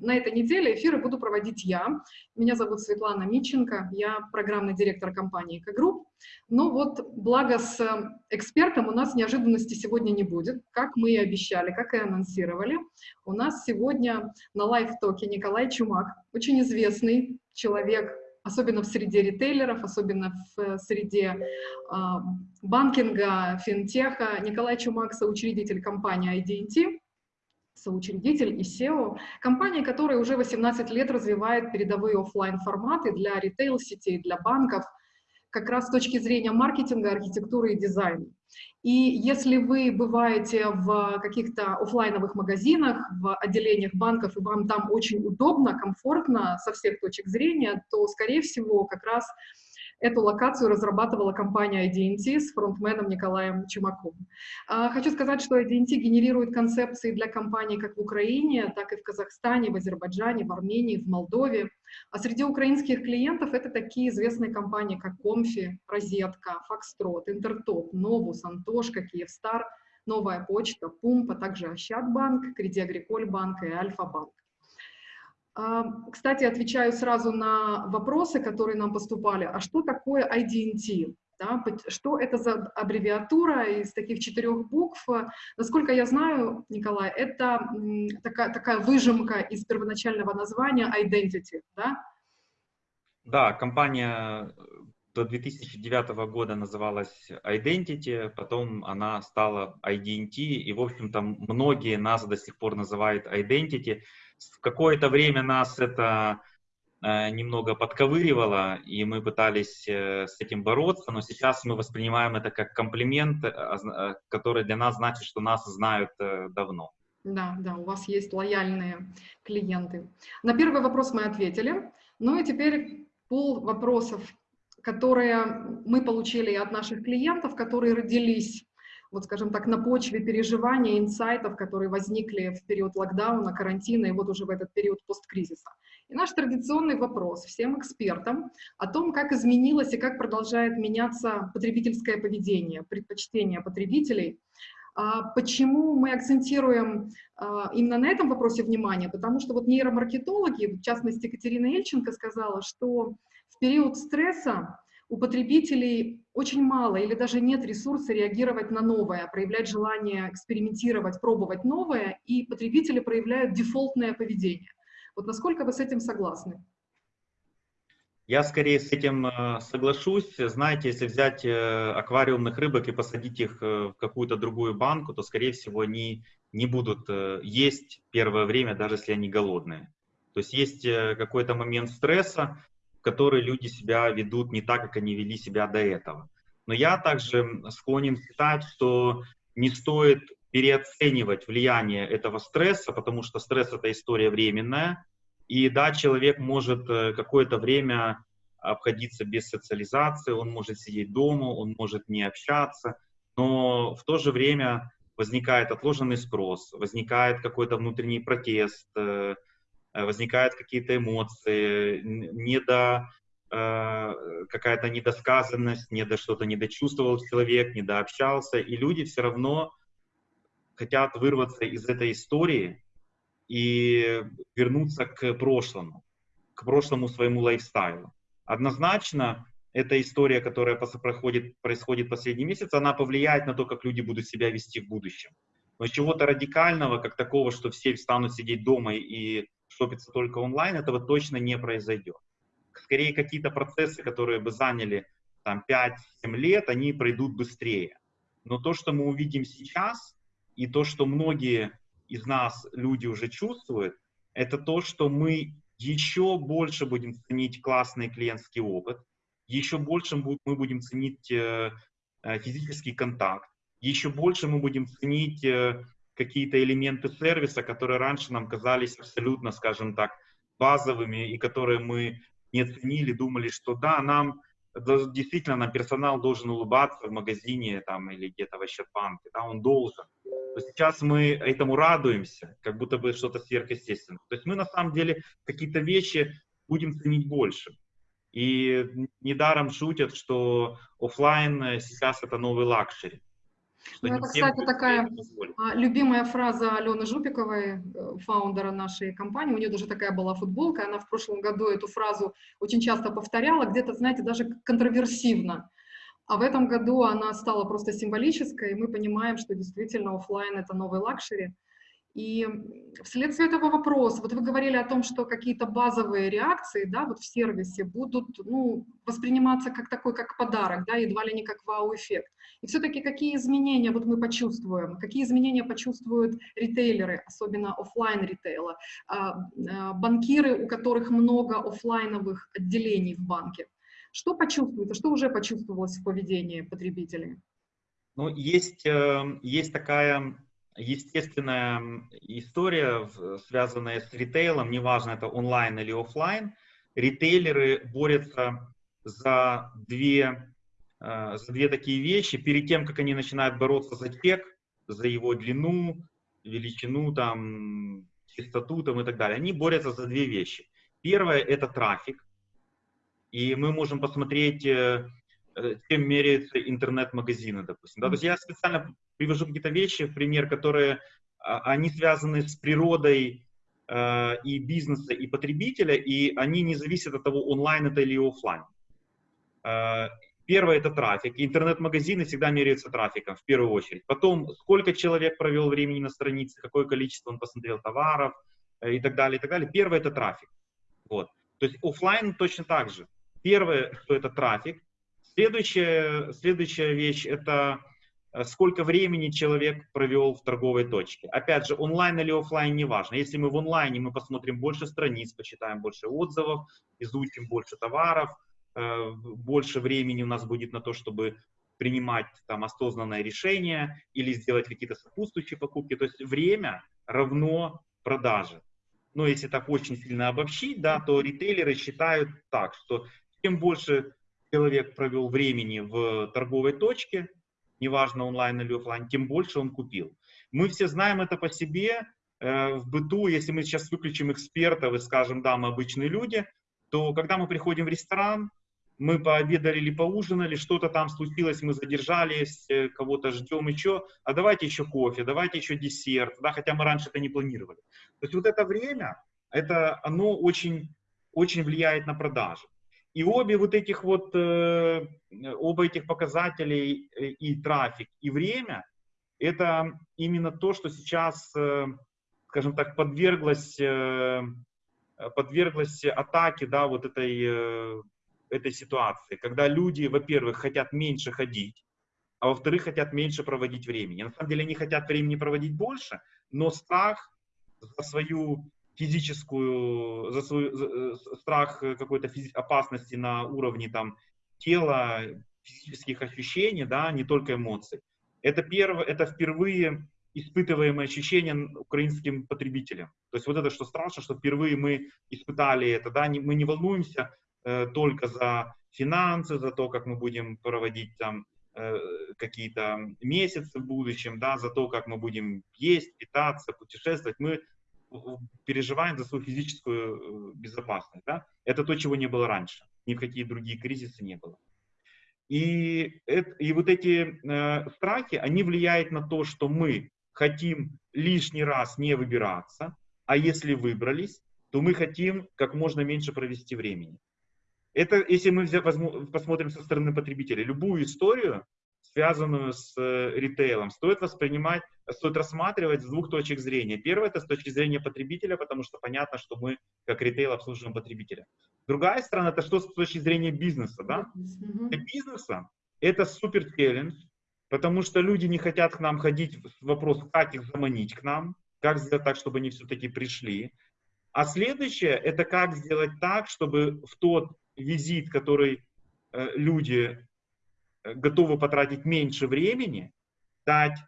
на этой неделе эфиры буду проводить я. Меня зовут Светлана Миченко, я программный директор компании «Экогрупп». Но вот благо с экспертом у нас неожиданности сегодня не будет, как мы и обещали, как и анонсировали. У нас сегодня на live talk е Николай Чумак, очень известный человек, особенно в среде ритейлеров, особенно в э, среде э, банкинга, финтеха. Николай Чумак, соучредитель компании IDNT, соучредитель и SEO, компания, которая уже 18 лет развивает передовые офлайн форматы для ритейл-сетей, для банков, как раз с точки зрения маркетинга, архитектуры и дизайна. И если вы бываете в каких-то офлайновых магазинах, в отделениях банков, и вам там очень удобно, комфортно со всех точек зрения, то, скорее всего, как раз Эту локацию разрабатывала компания IDNT с фронтменом Николаем Чумаковым. А, хочу сказать, что IDNT генерирует концепции для компаний как в Украине, так и в Казахстане, в Азербайджане, в Армении, в Молдове. А среди украинских клиентов это такие известные компании, как Комфи, Розетка, Фокстрот, Интертоп, Новус, Антошка, Киевстар, Новая почта, Пумп, а также Ощадбанк, Креди Агриколь банк и Альфа-банк. Кстати, отвечаю сразу на вопросы, которые нам поступали. А что такое IDNT? Да, что это за аббревиатура из таких четырех букв? Насколько я знаю, Николай, это такая, такая выжимка из первоначального названия Identity, да? Да, компания до 2009 года называлась Identity, потом она стала IDNT, и, в общем-то, многие нас до сих пор называют Identity. В какое-то время нас это э, немного подковыривало, и мы пытались э, с этим бороться, но сейчас мы воспринимаем это как комплимент, э, который для нас значит, что нас знают давно. Да, да, у вас есть лояльные клиенты. На первый вопрос мы ответили. Ну и теперь пол вопросов, которые мы получили от наших клиентов, которые родились вот скажем так, на почве переживаний, инсайтов, которые возникли в период локдауна, карантина и вот уже в этот период посткризиса. И наш традиционный вопрос всем экспертам о том, как изменилось и как продолжает меняться потребительское поведение, предпочтения потребителей. А почему мы акцентируем а, именно на этом вопросе внимание? Потому что вот нейромаркетологи, в частности Екатерина Ельченко сказала, что в период стресса у потребителей очень мало или даже нет ресурса реагировать на новое, проявлять желание экспериментировать, пробовать новое, и потребители проявляют дефолтное поведение. Вот насколько вы с этим согласны? Я скорее с этим э, соглашусь. Знаете, если взять э, аквариумных рыбок и посадить их э, в какую-то другую банку, то, скорее всего, они не будут есть первое время, даже если они голодные. То есть есть какой-то момент стресса, в которой люди себя ведут не так, как они вели себя до этого. Но я также склонен считать, что не стоит переоценивать влияние этого стресса, потому что стресс — это история временная, и да, человек может э, какое-то время обходиться без социализации, он может сидеть дома, он может не общаться, но в то же время возникает отложенный спрос, возникает какой-то внутренний протест, э, возникают какие-то эмоции, недо, э, какая-то недосказанность, недо что-то недочувствовал человек, недообщался, и люди все равно хотят вырваться из этой истории и вернуться к прошлому, к прошлому своему лайфстайлу. Однозначно, эта история, которая проходит, происходит последний месяц, она повлияет на то, как люди будут себя вести в будущем. Но чего-то радикального, как такого, что все станут сидеть дома и шопиться только онлайн, этого точно не произойдет. Скорее, какие-то процессы, которые бы заняли там 5-7 лет, они пройдут быстрее. Но то, что мы увидим сейчас, и то, что многие из нас люди уже чувствуют, это то, что мы еще больше будем ценить классный клиентский опыт, еще больше мы будем ценить э, э, физический контакт, еще больше мы будем ценить э, какие-то элементы сервиса, которые раньше нам казались абсолютно, скажем так, базовыми и которые мы не ценили, думали, что да, нам действительно нам персонал должен улыбаться в магазине там или где-то в Ощадбанке, да, он должен. То сейчас мы этому радуемся, как будто бы что-то сверхъестественное. То есть мы на самом деле какие-то вещи будем ценить больше. И недаром шутят, что офлайн сейчас это новый luxury. Ну, это, кстати, такая а, любимая фраза Алены Жупиковой, э, фаундера нашей компании. У нее даже такая была футболка. Она в прошлом году эту фразу очень часто повторяла, где-то, знаете, даже контроверсивно. А в этом году она стала просто символической, и мы понимаем, что действительно офлайн это новый luxury. И вследствие этого вопроса, вот вы говорили о том, что какие-то базовые реакции, да, вот в сервисе будут, ну, восприниматься как такой, как подарок, да, едва ли не как вау-эффект. И все-таки какие изменения вот мы почувствуем, какие изменения почувствуют ритейлеры, особенно офлайн ритейла, а, а, банкиры, у которых много офлайновых отделений в банке. Что почувствуется, что уже почувствовалось в поведении потребителей? Ну, есть, э, есть такая естественная история, связанная с ритейлом, неважно это онлайн или офлайн, ритейлеры борются за две, э, за две такие вещи. Перед тем, как они начинают бороться за чек, за его длину, величину, там, чистоту там, и так далее, они борются за две вещи. Первое – это трафик. И мы можем посмотреть, э, э, чем меряются интернет-магазины, допустим. Да? То есть я специально привожу какие-то вещи, в пример, которые а, они связаны с природой э, и бизнеса, и потребителя, и они не зависят от того, онлайн это или офлайн. Э, первое это трафик. Интернет-магазины всегда меряются трафиком в первую очередь. Потом, сколько человек провел времени на странице, какое количество он посмотрел товаров э, и так далее, и так далее. Первое это трафик. Вот. То есть офлайн точно так же. Первое, что это трафик. Следующая, следующая вещь это сколько времени человек провел в торговой точке. Опять же, онлайн или офлайн, неважно. Если мы в онлайне, мы посмотрим больше страниц, почитаем больше отзывов, изучим больше товаров, э, больше времени у нас будет на то, чтобы принимать там осознанное решение или сделать какие-то сопутствующие покупки. То есть время равно продаже. Но если так очень сильно обобщить, да, то ритейлеры считают так, что чем больше человек провел времени в торговой точке, неважно онлайн или офлайн, тем больше он купил. Мы все знаем это по себе, э, в быту, если мы сейчас выключим экспертов и скажем, да, мы обычные люди, то когда мы приходим в ресторан, мы пообедали или поужинали, что-то там случилось, мы задержались, э, кого-то ждем еще, а давайте еще кофе, давайте еще десерт, да, хотя мы раньше это не планировали. То есть вот это время, это, оно очень, очень влияет на продажи. И обе вот этих вот, э, оба этих показателей э, и трафик, и время, это именно то, что сейчас, э, скажем так, подверглось, подверглось атаке, да, вот этой, этой ситуации, когда люди, во-первых, хотят меньше ходить, а во-вторых, хотят меньше проводить времени. На самом деле они хотят времени проводить больше, но страх за свою физическую, за свой за, э, страх какой-то физи- опасности на уровне там тела, физических ощущений, да, не только эмоций. Это, первое, это впервые испытываемое ощущение украинским потребителям. То есть вот это, что страшно, что впервые мы испытали это, да, не, мы не волнуемся э, только за финансы, за то, как мы будем проводить там э, какие-то месяцы в будущем, да, за то, как мы будем есть, питаться, путешествовать. Мы переживаем за свою физическую э, безопасность. Да? Это то, чего не было раньше. Ни в какие другие кризисы не было. И, и вот эти э, страхи, они влияют на то, что мы хотим лишний раз не выбираться, а если выбрались, то мы хотим как можно меньше провести времени. Это, если мы взять, возьму, посмотрим со стороны потребителя, любую историю, связанную с э, ритейлом, стоит воспринимать, стоит рассматривать с двух точек зрения. Первое это с точки зрения потребителя, потому что понятно, что мы как ритейл обслуживаем потребителя. Другая сторона это что с точки зрения бизнеса, да? Для бизнеса это супер челлендж, потому что люди не хотят к нам ходить. Вопрос, как их заманить к нам, как сделать так, чтобы они все-таки пришли. А следующее, это как сделать так, чтобы в тот визит, который э, люди готовы потратить меньше времени, дать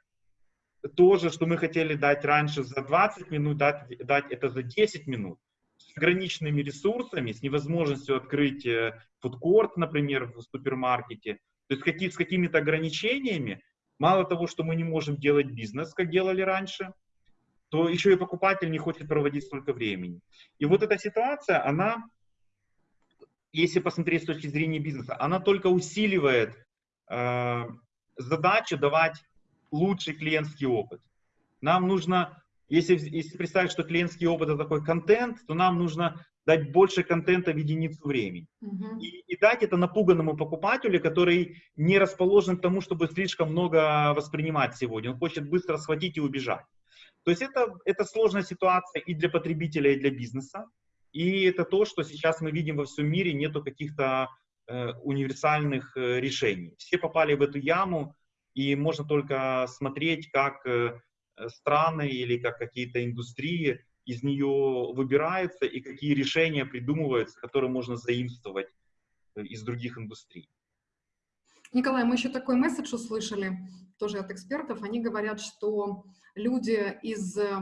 то же, что мы хотели дать раньше за 20 минут, дать, дать это за 10 минут, с ограниченными ресурсами, с невозможностью открыть э, фудкорт, например, в супермаркете, то есть какие, с какими-то ограничениями, мало того, что мы не можем делать бизнес, как делали раньше, то еще и покупатель не хочет проводить столько времени. И вот эта ситуация, она, если посмотреть с точки зрения бизнеса, она только усиливает Э, задачу давать лучший клиентский опыт. Нам нужно, если, если представить, что клиентский опыт это такой контент, то нам нужно дать больше контента в единицу времени. Uh-huh. И, и дать это напуганному покупателю, который не расположен к тому, чтобы слишком много воспринимать сегодня. Он хочет быстро схватить и убежать. То есть это, это сложная ситуация и для потребителя, и для бизнеса. И это то, что сейчас мы видим во всем мире, нету каких-то универсальных э, решений. Все попали в эту яму, и можно только смотреть, как э, страны или как какие-то индустрии из нее выбираются и какие решения придумываются, которые можно заимствовать э, из других индустрий. Николай, мы еще такой месседж услышали, тоже от экспертов. Они говорят, что люди из э,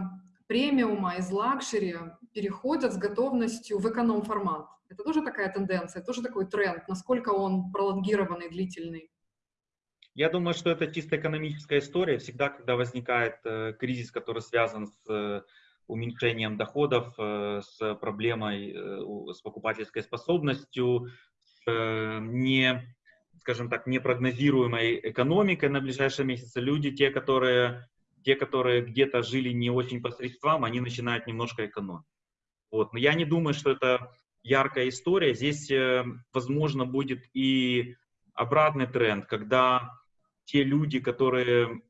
премиума, из luxury переходят с готовностью в эконом-формат. Это тоже такая тенденция, тоже такой тренд, насколько он пролонгированный, длительный? Я думаю, что это чисто экономическая история. Всегда, когда возникает э, кризис, который связан с э, уменьшением доходов, э, с проблемой, э, с покупательской способностью, с э, не, скажем так, непрогнозируемой экономикой на ближайшие месяцы, люди, те, которые, те, которые где-то жили не очень по средствам, они начинают немножко экономить. Вот. Но я не думаю, что это яркая история. Здесь, возможно, будет и обратный тренд, когда те люди, которые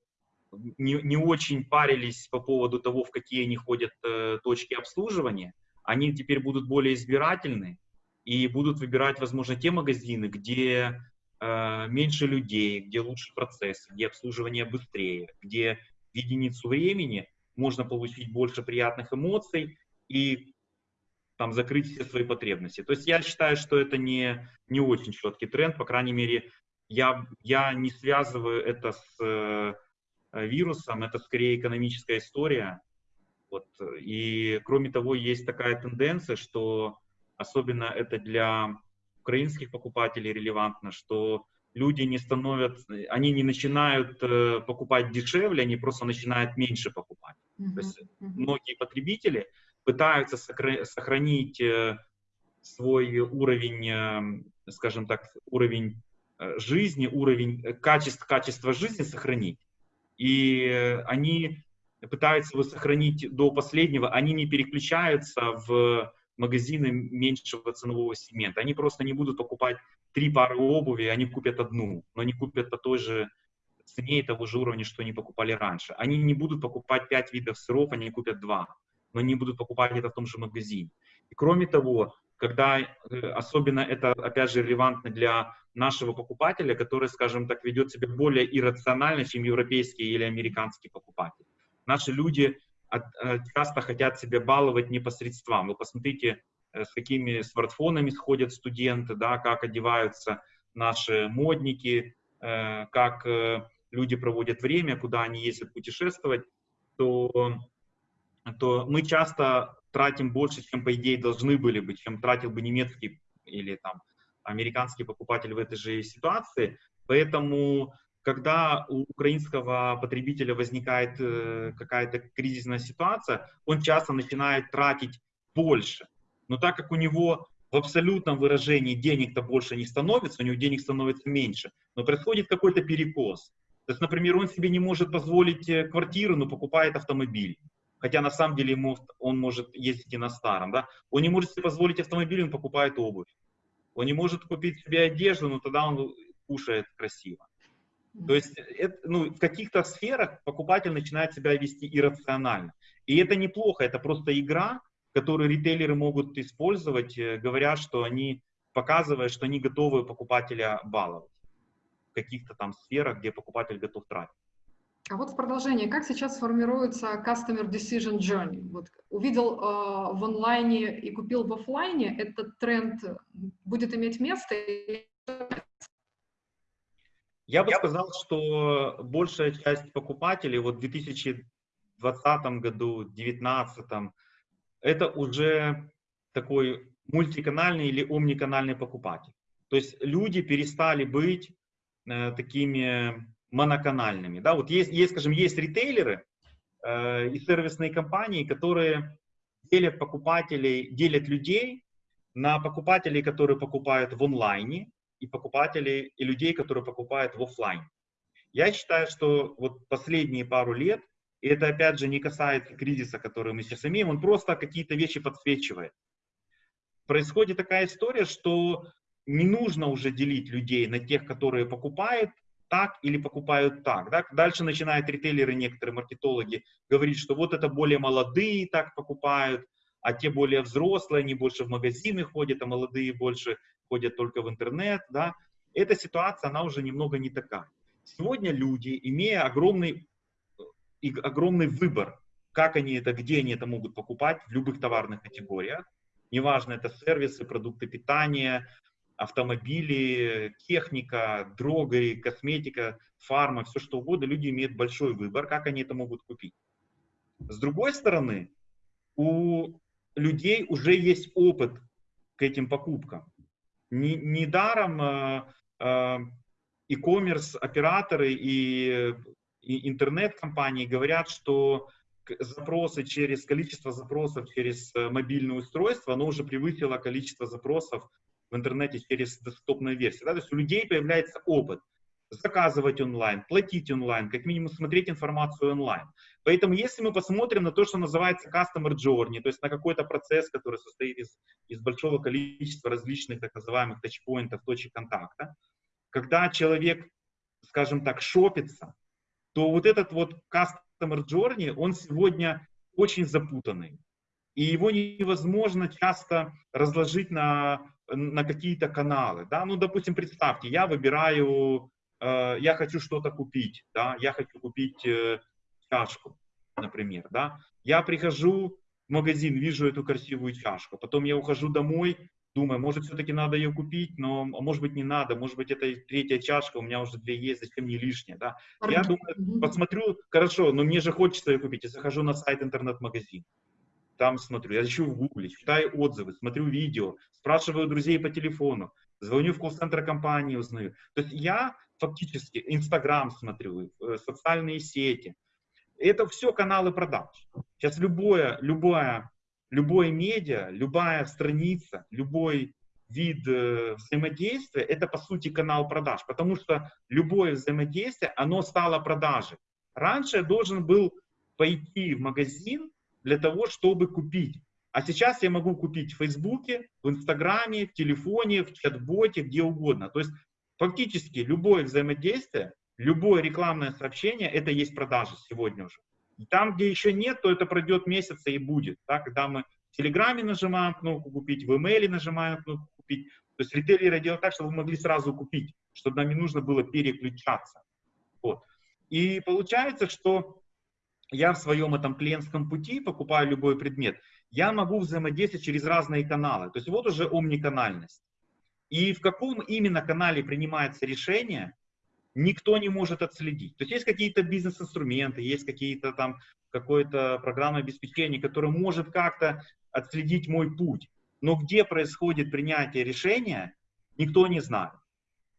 не, не очень парились по поводу того, в какие они ходят э, точки обслуживания, они теперь будут более избирательны и будут выбирать, возможно, те магазины, где э, меньше людей, где лучше процесс, где обслуживание быстрее, где единицу времени можно получить больше приятных эмоций и там закрыть все свои потребности. То есть я считаю, что это не, не очень четкий тренд, по крайней мере, я, я не связываю это с э, вирусом, это скорее экономическая история. Вот. И кроме того, есть такая тенденция, что особенно это для украинских покупателей релевантно, что люди не становятся, они не начинают э, покупать дешевле, они просто начинают меньше покупать. Mm-hmm. То есть многие потребители пытаются сохранить э, свой уровень, скажем так, уровень жизни, уровень качества, качества жизни сохранить и они пытаются его сохранить до последнего, они не переключаются в магазины меньшего ценового сегмента. Они просто не будут покупать три пары обуви, они купят одну, но не купят по той же цене и того же уровня, что они покупали раньше. Они не будут покупать пять видов сыров, они купят два, но не будут покупать это в том же магазине. И кроме того, когда э, особенно это, опять же, релевантно для нашего покупателя, который, скажем так, ведет себя более иррационально, чем европейский или американский покупатель. Наши люди э, часто хотят себя баловать непосредством. Вы посмотрите, с какими смартфонами сходят студенты, да, как одеваются наши модники, как люди проводят время, куда они ездят путешествовать, то, то мы часто тратим больше, чем, по идее, должны были бы, чем тратил бы немецкий или там американский покупатель в этой же ситуации. Поэтому, когда у украинского потребителя возникает э, какая-то кризисная ситуация, он часто начинает тратить больше. Но так как у него в абсолютном выражении денег-то больше не становится, у него денег становится меньше, но происходит какой-то перекос. То есть, например, он себе не может позволить э, квартиру, но покупает автомобиль хотя на самом деле ему, он может ездить и на старом, да, он не может себе позволить автомобиль, он покупает обувь. Он не может купить себе одежду, но тогда он кушает красиво. То есть это, ну, в каких-то сферах покупатель начинает себя вести иррационально. И это неплохо, это просто игра, которую ритейлеры могут использовать, э, говоря, что они, показывая, что они готовы покупателя баловать в каких-то там сферах, где покупатель готов тратить. А вот в продолжение, как сейчас формируется Customer Decision Journey? Вот увидел э, в онлайне и купил в офлайне, этот тренд будет иметь место? Я бы сказал, что большая часть покупателей вот в 2020 году, 2019, это уже такой мультиканальный или омниканальный покупатель. То есть люди перестали быть э, такими моноканальными. Да? Вот есть, есть, скажем, есть ритейлеры э, и сервисные компании, которые делят покупателей, делят людей на покупателей, которые покупают в онлайне, и покупателей, и людей, которые покупают в офлайн. Я считаю, что вот последние пару лет, и это опять же не касается кризиса, который мы сейчас имеем, он просто какие-то вещи подсвечивает. Происходит такая история, что не нужно уже делить людей на тех, которые покупают так или покупают так. Да? Дальше начинают ритейлеры, некоторые маркетологи говорить, что вот это более молодые так покупают, а те более взрослые, они больше в магазины ходят, а молодые больше ходят только в интернет. Да? Эта ситуация, она уже немного не такая. Сегодня люди, имея огромный, огромный выбор, как они это, где они это могут покупать в любых товарных категориях, неважно, это сервисы, продукты питания, автомобили, техника, дрога, косметика, фарма, все что угодно, люди имеют большой выбор, как они это могут купить. С другой стороны, у людей уже есть опыт к этим покупкам. Недаром э, э, e-commerce операторы и, и интернет-компании говорят, что запросы через количество запросов через э, мобильное устройство, оно уже превысило количество запросов в интернете через десктопную версию. Да? То есть у людей появляется опыт заказывать онлайн, платить онлайн, как минимум смотреть информацию онлайн. Поэтому если мы посмотрим на то, что называется customer journey, то есть на какой-то процесс, который состоит из, из большого количества различных так называемых тачпоинтов, точек контакта, когда человек, скажем так, шопится, то вот этот вот customer journey, он сегодня очень запутанный. И его невозможно часто разложить на, на какие-то каналы. Да? Ну, допустим, представьте, я выбираю, э, я хочу что-то купить, да? я хочу купить э, чашку, например. Да? Я прихожу в магазин, вижу эту красивую чашку, потом я ухожу домой, думаю, может, все-таки надо ее купить, но, а может быть, не надо, может быть, это третья чашка, у меня уже две есть, зачем мне лишняя, да. Я думаю, посмотрю, хорошо, но мне же хочется ее купить, я захожу на сайт интернет-магазин, там смотрю, я ищу в гугле, читаю отзывы, смотрю видео, спрашиваю друзей по телефону, звоню в колл-центр компании, узнаю. То есть я фактически Инстаграм смотрю, э, социальные сети, это все каналы продаж. Сейчас любое, любое любое медиа, любая страница, любой вид э, взаимодействия, это по сути канал продаж, потому что любое взаимодействие, оно стало продажей. Раньше я должен был пойти в магазин для того, чтобы купить. А сейчас я могу купить в Фейсбуке, в Инстаграме, в телефоне, в чат-боте, где угодно. То есть фактически любое взаимодействие, любое рекламное сообщение, это есть продажа сегодня уже. Там, где еще нет, то это пройдет месяц и будет. Да, когда мы в Телеграме нажимаем кнопку «Купить», в имейле нажимаем кнопку «Купить». То есть ритейлеры делают так, чтобы вы могли сразу купить, чтобы нам не нужно было переключаться. Вот. И получается, что я в своем этом клиентском пути покупаю любой предмет, я могу взаимодействовать через разные каналы. То есть вот уже омниканальность. И в каком именно канале принимается решение, никто не может отследить. То есть есть какие-то бизнес-инструменты, есть какие-то там какое-то программное обеспечение, которое может как-то отследить мой путь. Но где происходит принятие решения, никто не знает.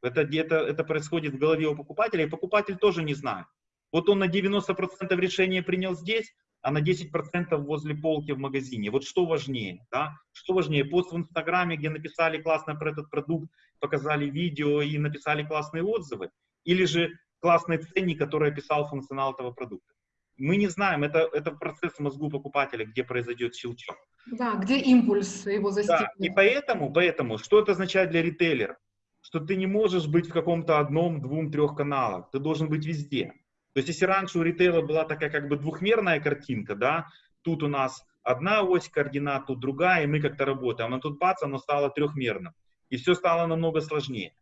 Это, это, это происходит в голове у покупателя, и покупатель тоже не знает. Вот он на 90% решения принял здесь, а на 10% возле полки в магазине. Вот что важнее, да? Что важнее, пост в Инстаграме, где написали классно про этот продукт, показали видео и написали классные отзывы, или же классный ценник, который описал функционал этого продукта. Мы не знаем, это, это процесс в мозгу покупателя, где произойдет щелчок. Да, где импульс его застигнет. Да, и поэтому, поэтому, что это означает для ритейлера? Что ты не можешь быть в каком-то одном, двум, трех каналах, ты должен быть везде. То есть, если раньше у ритейла была такая как бы двухмерная картинка, да, тут у нас одна ось координат, тут другая, и мы как-то работаем, а тут бац, оно стало трехмерным. И все стало намного сложнее.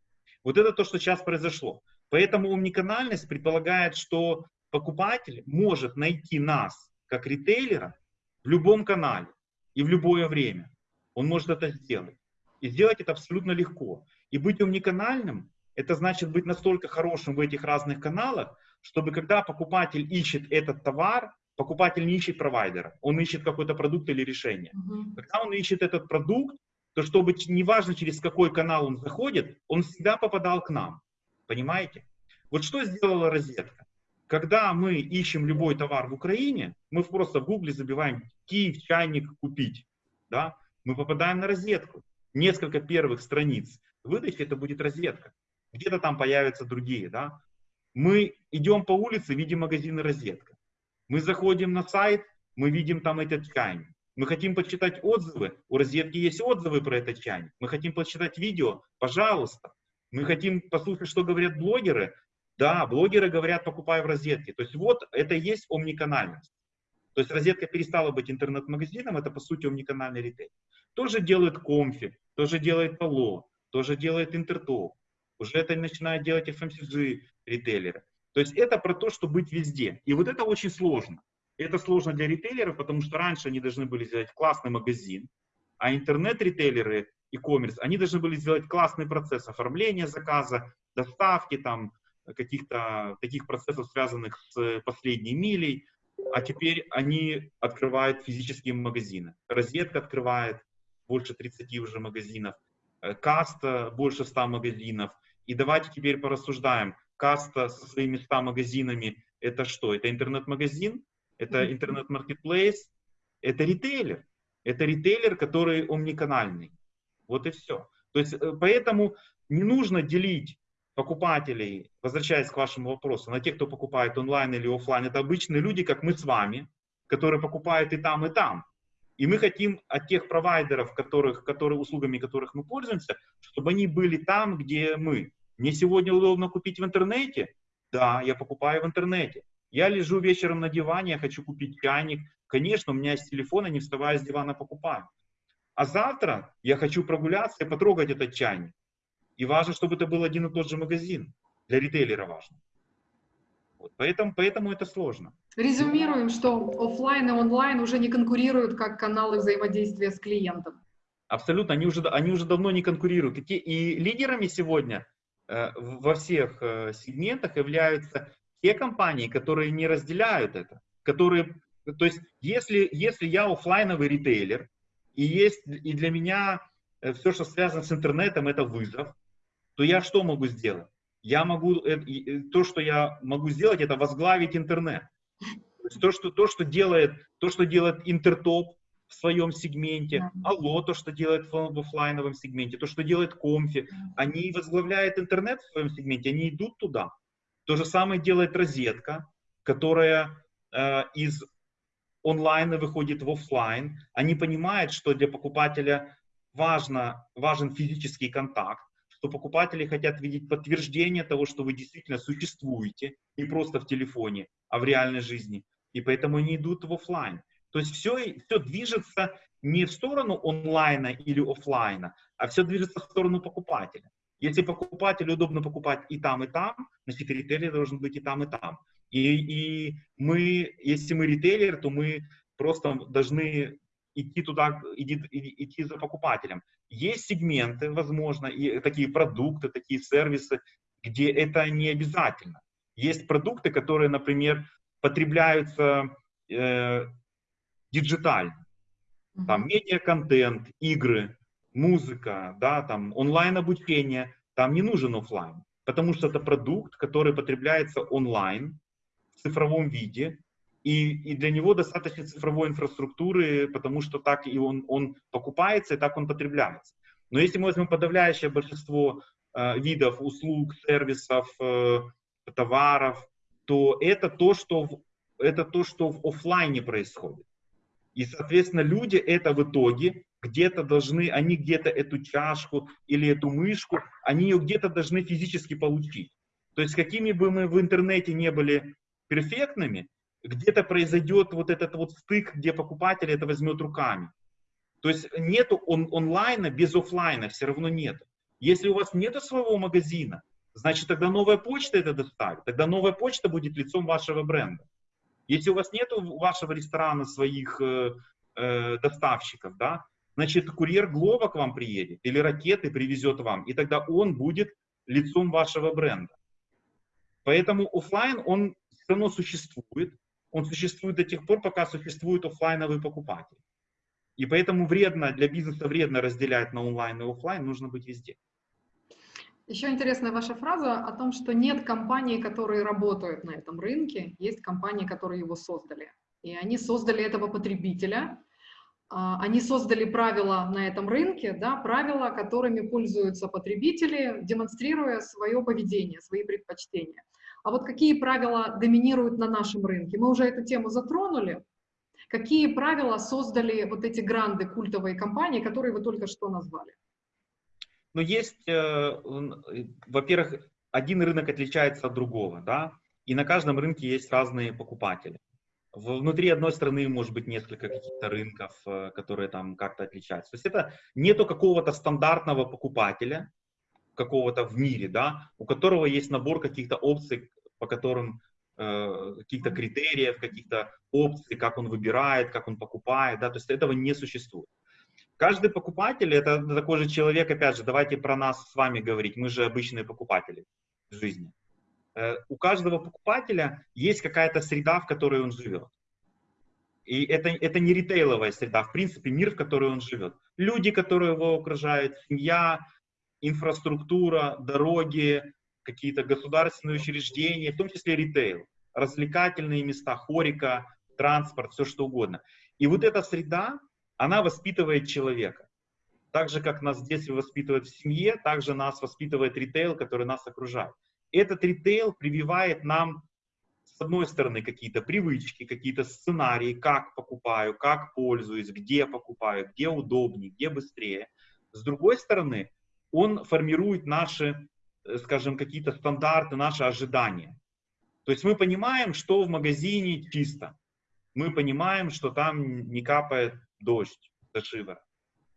Вот это то, что сейчас произошло. Поэтому омниканальность предполагает, что покупатель может найти нас, как ритейлера, в любом канале и в любое время. Он может это сделать. И сделать это абсолютно легко. И быть уникальным, это значит быть настолько хорошим в этих разных каналах, чтобы когда покупатель ищет этот товар, покупатель не ищет провайдера, он ищет какой-то продукт или решение. Uh-huh. Когда он ищет этот продукт, то чтобы неважно через какой канал он заходит, он всегда попадал к нам. Понимаете? Вот что сделала розетка? Когда мы ищем любой товар в Украине, мы просто в гугле забиваем «Киев чайник купить». Да? Мы попадаем на розетку. Несколько первых страниц выдачи это будет розетка. Где-то там появятся другие. Да? Мы идем по улице, видим магазины «Розетка». Мы заходим на сайт, мы видим там этот чайник. Мы хотим почитать отзывы, у «Розетки» есть отзывы про этот чайник. Мы хотим почитать видео, пожалуйста. Мы хотим послушать, что говорят блогеры. Да, блогеры говорят, покупай в «Розетке». То есть вот это и есть омниканальность. То есть «Розетка» перестала быть интернет-магазином, это по сути омниканальный ритейл. Тоже делает Комфи, тоже делает Пало, тоже делает Интертоп. Уже это начинают делать FMCG ритейлеры. То есть это про то, что быть везде. И вот это очень сложно. Это сложно для ритейлеров, потому что раньше они должны были сделать классный магазин, а интернет-ритейлеры, e-commerce, они должны были сделать классный процесс оформления заказа, доставки, там, каких-то таких процессов, связанных с последней милей, а теперь они открывают физические магазины. Розетка открывает больше 30 уже магазинов, э, Каста больше 100 магазинов. И давайте теперь порассуждаем. Каста со своими 100 магазинами, это что? Это интернет-магазин? Это интернет-маркетплейс? Это ритейлер. Это ритейлер, который омниканальный. Вот и все. То есть, э, поэтому не нужно делить покупателей, возвращаясь к вашему вопросу, на тех, кто покупает онлайн или офлайн, это обычные люди, как мы с вами, которые покупают и там, и там. И мы хотим от тех провайдеров, которых, которые, услугами которых мы пользуемся, чтобы они были там, где мы. Мне сегодня удобно купить в интернете? Да, я покупаю в интернете. Я лежу вечером на диване, я хочу купить чайник. Конечно, у меня есть телефон, я не вставая с дивана покупаю. А завтра я хочу прогуляться и потрогать этот чайник. И важно, чтобы это был один и тот же магазин. Для ритейлера важно. Вот, поэтому, поэтому это сложно. Резюмируем, что офлайн и онлайн уже не конкурируют как каналы взаимодействия с клиентом. Абсолютно, они уже, они уже давно не конкурируют. И лидерами сегодня э, во всех э, сегментах являются те компании, которые не разделяют это. Которые, то есть, если, если я офлайновый ритейлер, и, есть, и для меня э, все, что связано с интернетом, это вызов, то я что могу сделать? Я могу, э, то, что я могу сделать, это возглавить интернет. То, есть то, что, то, что делает, то, что делает Интертоп в своем сегменте, Алло, то, что делает в офлайновом сегменте, то, что делает Комфи, они возглавляют интернет в своем сегменте, они идут туда. То же самое делает Розетка, которая э, из онлайна выходит в офлайн. Они понимают, что для покупателя важно, важен физический контакт что покупатели хотят видеть подтверждение того, что вы действительно существуете, не просто в телефоне, а в реальной жизни. И поэтому они идут в офлайн. То есть все, все движется не в сторону онлайна или офлайна, а все движется в сторону покупателя. Если покупателю удобно покупать и там, и там, значит ритейлер должен быть и там, и там. И, и мы, если мы ритейлер, то мы просто должны идти туда, идти, идти за покупателем. Есть сегменты, возможно, и такие продукты, такие сервисы, где это не обязательно. Есть продукты, которые, например, потребляются э, диджитально. Там медиа-контент, игры, музыка, да, там онлайн-обучение. Там не нужен офлайн, потому что это продукт, который потребляется онлайн цифровом виде, и, и для него достаточно цифровой инфраструктуры, потому что так и он, он покупается, и так он потребляется. Но если мы возьмем подавляющее большинство э, видов услуг, сервисов, э, товаров, то это то, что в, это то, что в офлайне происходит. И, соответственно, люди это в итоге где-то должны, они где-то эту чашку или эту мышку, они ее где-то должны физически получить. То есть, какими бы мы в интернете не были перфектными, где-то произойдет вот этот вот стык, где покупатель это возьмет руками. То есть нету он, онлайна без офлайна, все равно нет. Если у вас нет своего магазина, значит тогда новая почта это доставит, тогда новая почта будет лицом вашего бренда. Если у вас нет вашего ресторана своих э, э, доставщиков, да, значит курьер Глоба к вам приедет или ракеты привезет вам, и тогда он будет лицом вашего бренда. Поэтому офлайн он равно существует, он существует до тех пор, пока существует офлайновый покупатель. И поэтому вредно, для бизнеса вредно разделять на онлайн и офлайн, нужно быть везде. Еще интересная ваша фраза о том, что нет компаний, которые работают на этом рынке, есть компании, которые его создали. И они создали этого потребителя, а, они создали правила на этом рынке, да, правила, которыми пользуются потребители, демонстрируя свое поведение, свои предпочтения. А вот какие правила доминируют на нашем рынке? Мы уже эту тему затронули. Какие правила создали вот эти гранды культовые компании, которые вы только что назвали? Ну, есть, э, во-первых, один рынок отличается от другого, да, и на каждом рынке есть разные покупатели. Внутри одной страны может быть несколько каких-то рынков, э, которые там как-то отличаются. То есть это нету какого-то стандартного покупателя, какого-то в мире, да, у которого есть набор каких-то опций, по которым э, каких-то критериев, каких-то опций, как он выбирает, как он покупает, да, то есть этого не существует. Каждый покупатель это такой же человек, опять же, давайте про нас с вами говорить, мы же обычные покупатели в жизни. Э, у каждого покупателя есть какая-то среда, в которой он живет. И это, это не ритейловая среда, в принципе, мир, в котором он живет. Люди, которые его окружают, семья, инфраструктура, дороги, какие-то государственные учреждения, в том числе ритейл, развлекательные места, хорика, транспорт, все что угодно. И вот эта среда, она воспитывает человека. Так же, как нас в детстве воспитывают в семье, так же нас воспитывает ритейл, который нас окружает. Этот ритейл прививает нам, с одной стороны, какие-то привычки, какие-то сценарии, как покупаю, как пользуюсь, где покупаю, где удобнее, где быстрее. С другой стороны, он формирует наши, скажем, какие-то стандарты, наши ожидания. То есть мы понимаем, что в магазине чисто. Мы понимаем, что там не капает дождь до шивера.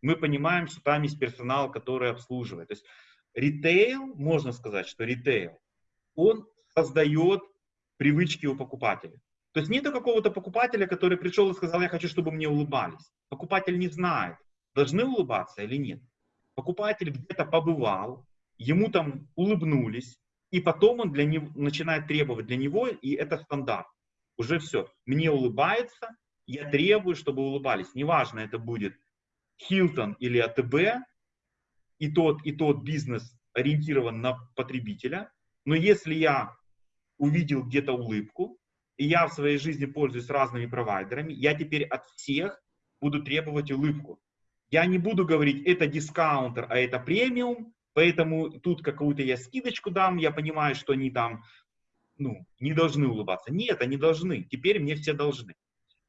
Мы понимаем, что там есть персонал, который обслуживает. То есть ритейл, можно сказать, что ритейл, он создает привычки у покупателя. То есть нету какого-то покупателя, который пришел и сказал, я хочу, чтобы мне улыбались. Покупатель не знает, должны улыбаться или нет. Покупатель где-то побывал, ему там улыбнулись, и потом он для него, начинает требовать для него, и это стандарт. Уже все. Мне улыбается, я требую, чтобы улыбались. Неважно, это будет Хилтон или АТБ, и тот, и тот бизнес ориентирован на потребителя, но если я увидел где-то улыбку, и я в своей жизни пользуюсь разными провайдерами, я теперь от всех буду требовать улыбку. Я не буду говорить, это дискаунтер, а это премиум, поэтому тут какую-то я скидочку дам, я понимаю, что они там ну, не должны улыбаться. Нет, они должны. Теперь мне все должны.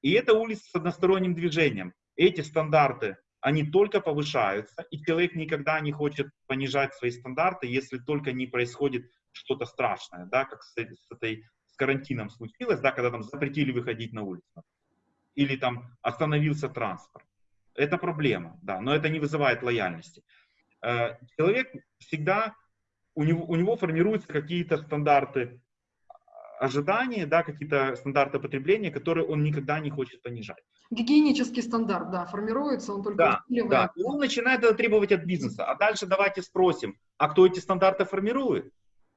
И это улица с односторонним движением. Эти стандарты они только повышаются, и человек никогда не хочет понижать свои стандарты, если только не происходит что-то страшное, да, как с, с этой с карантином случилось, да, когда там запретили выходить на улицу, или там остановился транспорт. Это проблема, да, но это не вызывает лояльности. Э, человек всегда, у него, у него формируются какие-то стандарты ожидания, да, какие-то стандарты потребления, которые он никогда не хочет понижать. Гигиенический стандарт, да, формируется, он только да, Да, и он начинает это требовать от бизнеса. А дальше давайте спросим, а кто эти стандарты формирует?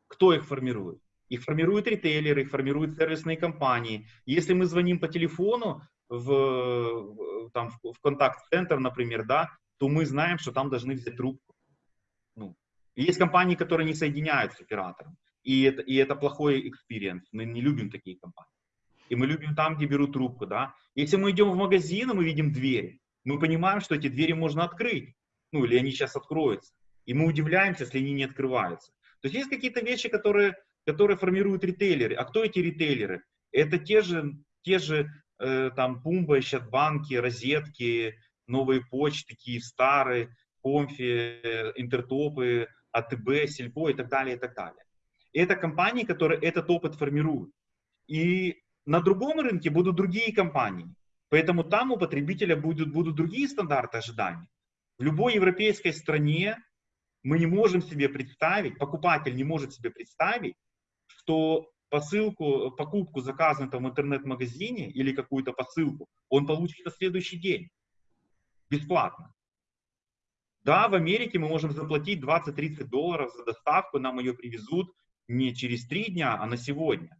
Кто их формирует? Их формируют ритейлеры, их формируют сервисные компании. Если мы звоним по телефону в, там, в контакт-центр, например, да, то мы знаем, что там должны взять трубку. Есть компании, которые не соединяют с оператором. И это, и это плохой experience. Мы не любим такие компании. И мы любим там, где берут трубку, да. Если мы идем в магазин, и мы видим двери, мы понимаем, что эти двери можно открыть. Ну, или они сейчас откроются. И мы удивляемся, если они не открываются. То есть есть какие-то вещи, которые, которые формируют ритейлеры. А кто эти ритейлеры? Это те же, те же э, там Пумба, банки, розетки, новые почты, Киевстары, Комфи, э, Интертопы, АТБ, Сельпо и так далее, и так далее. Это компании, которые этот опыт формируют. И на другом рынке будут другие компании. Поэтому там у потребителя будут, будут другие стандарты ожиданий. В любой европейской стране мы не можем себе представить, покупатель не может себе представить, что посылку, покупку, заказанную в интернет-магазине или какую-то посылку, он получит на следующий день. Бесплатно. Да, в Америке мы можем заплатить 20-30 долларов за доставку, нам ее привезут, не через три дня, а на сегодня.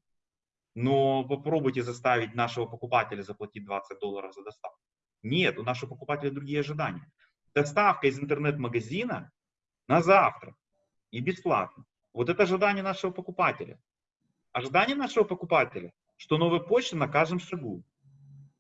Но попробуйте заставить нашего покупателя заплатить 20 долларов за доставку. Нет, у нашего покупателя другие ожидания. Доставка из интернет-магазина на завтра и бесплатно. Вот это ожидание нашего покупателя. Ожидание нашего покупателя, что новая почта на каждом шагу.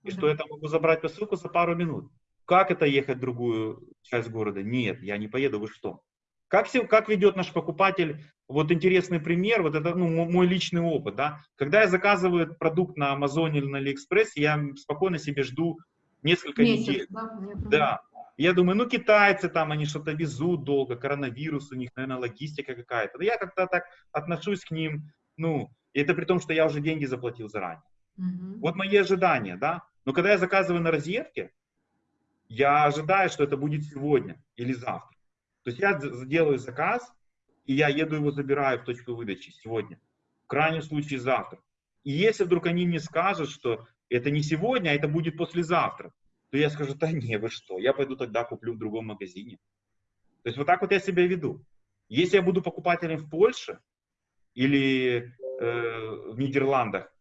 И что я там могу забрать посылку за пару минут. Как это ехать в другую часть города? Нет, я не поеду, вы что? Как, как ведет наш покупатель вот интересный пример, вот это ну, мой личный опыт, да. Когда я заказываю продукт на Амазоне или на Алиэкспрессе, я спокойно себе жду несколько Месяц, недель. Да, да. Я думаю, ну китайцы там, они что-то везут долго, коронавирус у них, наверное, логистика какая-то. Я как-то так отношусь к ним, ну, и это при том, что я уже деньги заплатил заранее. Угу. Вот мои ожидания, да. Но когда я заказываю на розетке, я ожидаю, что это будет сегодня или завтра. То есть я делаю заказ, и я еду его забираю в точку выдачи сегодня. В крайнем случае завтра. И если вдруг они мне скажут, что это не сегодня, а это будет послезавтра, то я скажу, да не, вы что, я пойду тогда куплю в другом магазине. То есть вот так вот я себя веду. Если я буду покупателем в Польше или э, в Нидерландах,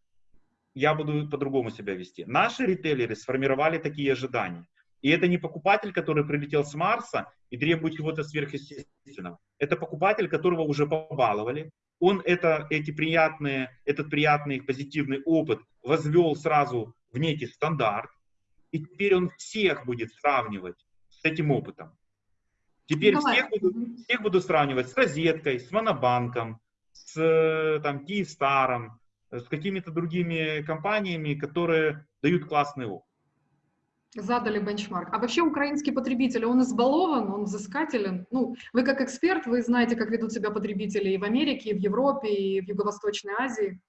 я буду по-другому себя вести. Наши ритейлеры сформировали такие ожидания. И это не покупатель, который прилетел с Марса и требует чего-то сверхъестественного. Это покупатель, которого уже побаловали. Он это, эти приятные, этот приятный позитивный опыт возвел сразу в некий стандарт. И теперь он всех будет сравнивать с этим опытом. Теперь ну, всех буду, всех буду сравнивать с розеткой, с монобанком, с там, Киевстаром, с какими-то другими компаниями, которые дают классный опыт. Задали бенчмарк. А вообще украинский потребитель, он избалован, он взыскателен? Ну, вы как эксперт, вы знаете, как ведут себя потребители и в Америке, и в Европе, и в Юго-Восточной Азии.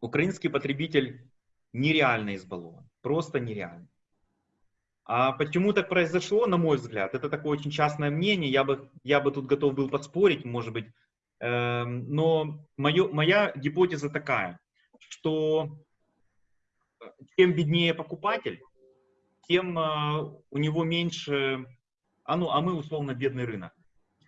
Украинский потребитель нереально избалован, просто нереально. А почему так произошло, на мой взгляд, это такое очень частное мнение, я бы, я бы тут готов был поспорить, может быть, э, но мое, моя гипотеза такая, что чем беднее покупатель, тем э, у него меньше, а, ну, а мы условно бедный рынок.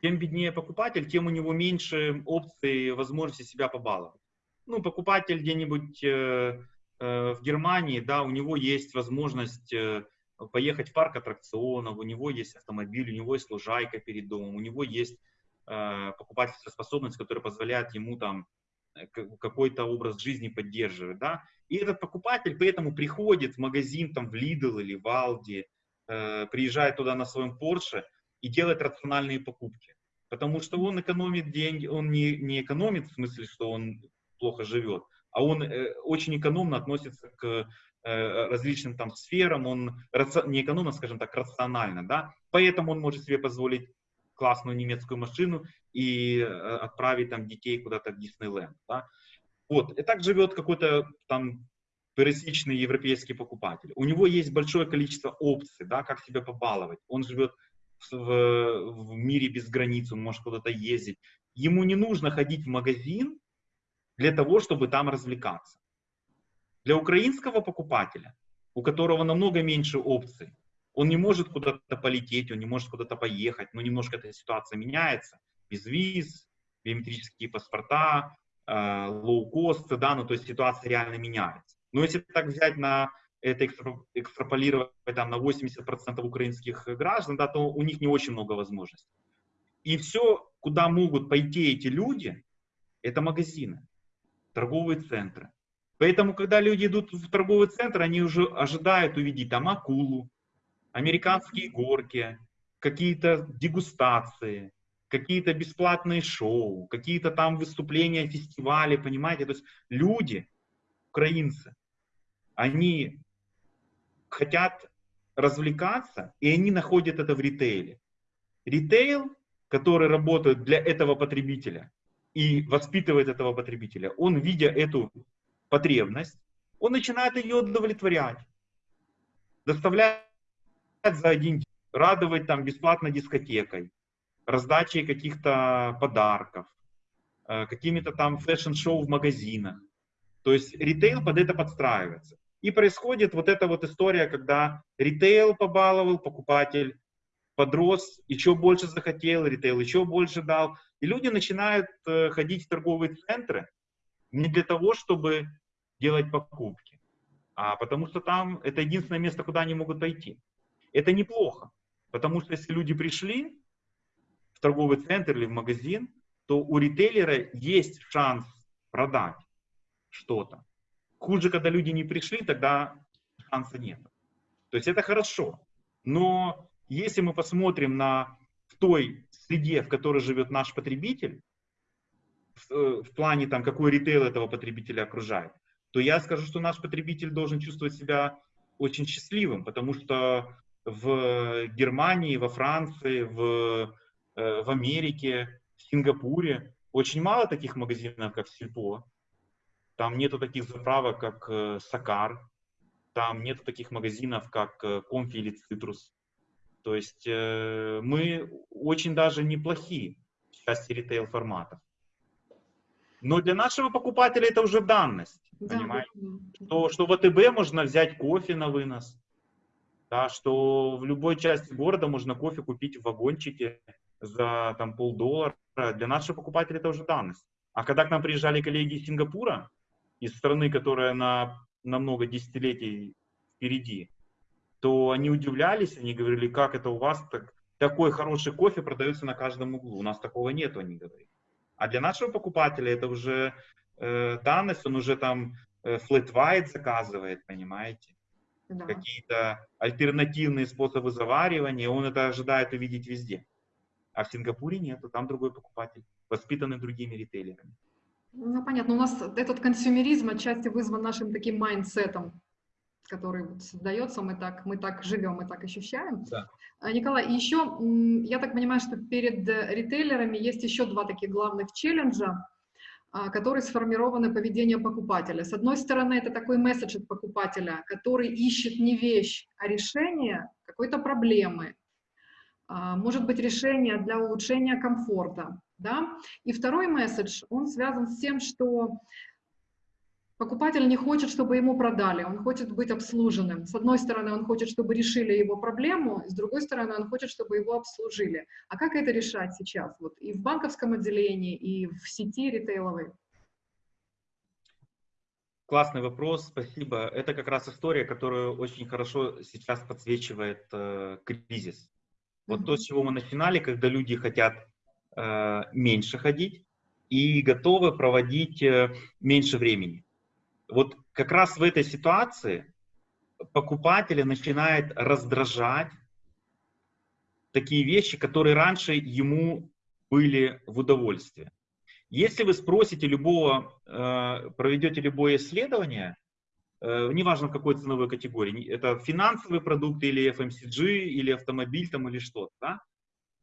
Чем беднее покупатель, тем у него меньше опций, возможности себя побаловать. Ну, покупатель где-нибудь э, э, в Германии, да, у него есть возможность э, поехать в парк аттракционов, у него есть автомобиль, у него есть лужайка перед домом, у него есть э, покупательская способность, которая позволяет ему там какой-то образ жизни поддерживает, да, и этот покупатель поэтому приходит в магазин, там, в Lidl или в Aldi, э, приезжает туда на своем Porsche и делает рациональные покупки, потому что он экономит деньги, он не, не экономит в смысле, что он плохо живет, а он э, очень экономно относится к э, различным там сферам, он раци... не экономно, скажем так, рационально, да, поэтому он может себе позволить классную немецкую машину и э, отправить там детей куда-то в Диснейленд. Да? Вот, и так живет какой-то там пересечный европейский покупатель. У него есть большое количество опций, да, как себя побаловать. Он живет в, в мире без границ, он может куда-то ездить. Ему не нужно ходить в магазин для того, чтобы там развлекаться. Для украинского покупателя, у которого намного меньше опций, он не может куда-то полететь, он не может куда-то поехать, но немножко эта ситуация меняется. Без виз, биометрические паспорта, э, лоу-косты, да, ну то есть ситуация реально меняется. Но если так взять на это экстраполировать там, на 80% украинских граждан, да, то у них не очень много возможностей. И все, куда могут пойти эти люди, это магазины, торговые центры. Поэтому, когда люди идут в торговый центр, они уже ожидают увидеть там акулу, американские горки, какие-то дегустации, какие-то бесплатные шоу, какие-то там выступления, фестивали, понимаете? То есть люди, украинцы, они хотят развлекаться, и они находят это в ритейле. Ритейл, который работает для этого потребителя и воспитывает этого потребителя, он, видя эту потребность, он начинает ее удовлетворять, доставляет за один радовать там бесплатно дискотекой, раздачей каких-то подарков, э, какими-то там fashion-шоу в магазинах. То есть ритейл под это подстраивается. И происходит вот эта вот история, когда ритейл побаловал, покупатель подрос, еще больше захотел, ритейл еще больше дал. И люди начинают э, ходить в торговые центры не для того, чтобы делать покупки, а потому что там это единственное место, куда они могут пойти. Это неплохо, потому что если люди пришли в торговый центр или в магазин, то у ритейлера есть шанс продать что-то. Хуже, когда люди не пришли, тогда шанса нет. То есть это хорошо. Но если мы посмотрим на в той среде, в которой живет наш потребитель, в, э, в плане там, какой ритейл этого потребителя окружает, то я скажу, что наш потребитель должен чувствовать себя очень счастливым, потому что в Германии, во Франции, в, э, в Америке, в Сингапуре очень мало таких магазинов, как Сильпо. Там нету таких заправок, как э, Сакар. Там нету таких магазинов, как Комфи или Цитрус. То есть мы очень даже неплохие в части ритейл форматов. Но для нашего покупателя это уже данность. Да, понимаете? Да. То, что в АТБ можно взять кофе на вынос. Да, что в любой части города можно кофе купить в вагончике за там, полдоллара. Для нашего покупателя это уже данность. А когда к нам приезжали коллеги из Сингапура, из страны, которая на, на много десятилетий впереди, то они удивлялись, они говорили, как это у вас так, такой хороший кофе продается на каждом углу. У нас такого нет, они говорят. А для нашего покупателя это уже э, данность, он уже там э, flat white заказывает, понимаете? Да. Какие-то альтернативные способы заваривания, он это ожидает увидеть везде. А в Сингапуре нет, там другой покупатель, воспитанный другими ритейлерами. Ну, понятно. У нас этот консюмеризм отчасти вызван нашим таким mindset ом, который вот создается, мы так, мы так живем, мы так ощущаем. Да. А, Николай, еще, я так понимаю, что перед э, ритейлерами есть еще два таких главных челленджа, которые сформированы поведением покупателя. С одной стороны, это такой месседж от покупателя, который ищет не вещь, а решение какой-то проблемы. А, может быть, решение для улучшения комфорта. Да? И второй месседж, он связан с тем, что Покупатель не хочет, чтобы ему продали, он хочет быть обслуженным. С одной стороны, он хочет, чтобы решили его проблему, с другой стороны, он хочет, чтобы его обслужили. А как это решать сейчас? Вот и в банковском отделении, и в сети ритейловой? Классный вопрос, спасибо. Это как раз история, которую очень хорошо сейчас подсвечивает э, кризис. Вот mm-hmm. то, с чего мы начинали, когда люди хотят э, меньше ходить и готовы проводить э, меньше времени вот как раз в этой ситуации покупателя начинает раздражать такие вещи, которые раньше ему были в удовольствие. Если вы спросите любого, э, проведете любое исследование, э, неважно в какой ценовой категории, это финансовые продукты или FMCG, или автомобиль там, или что-то, да,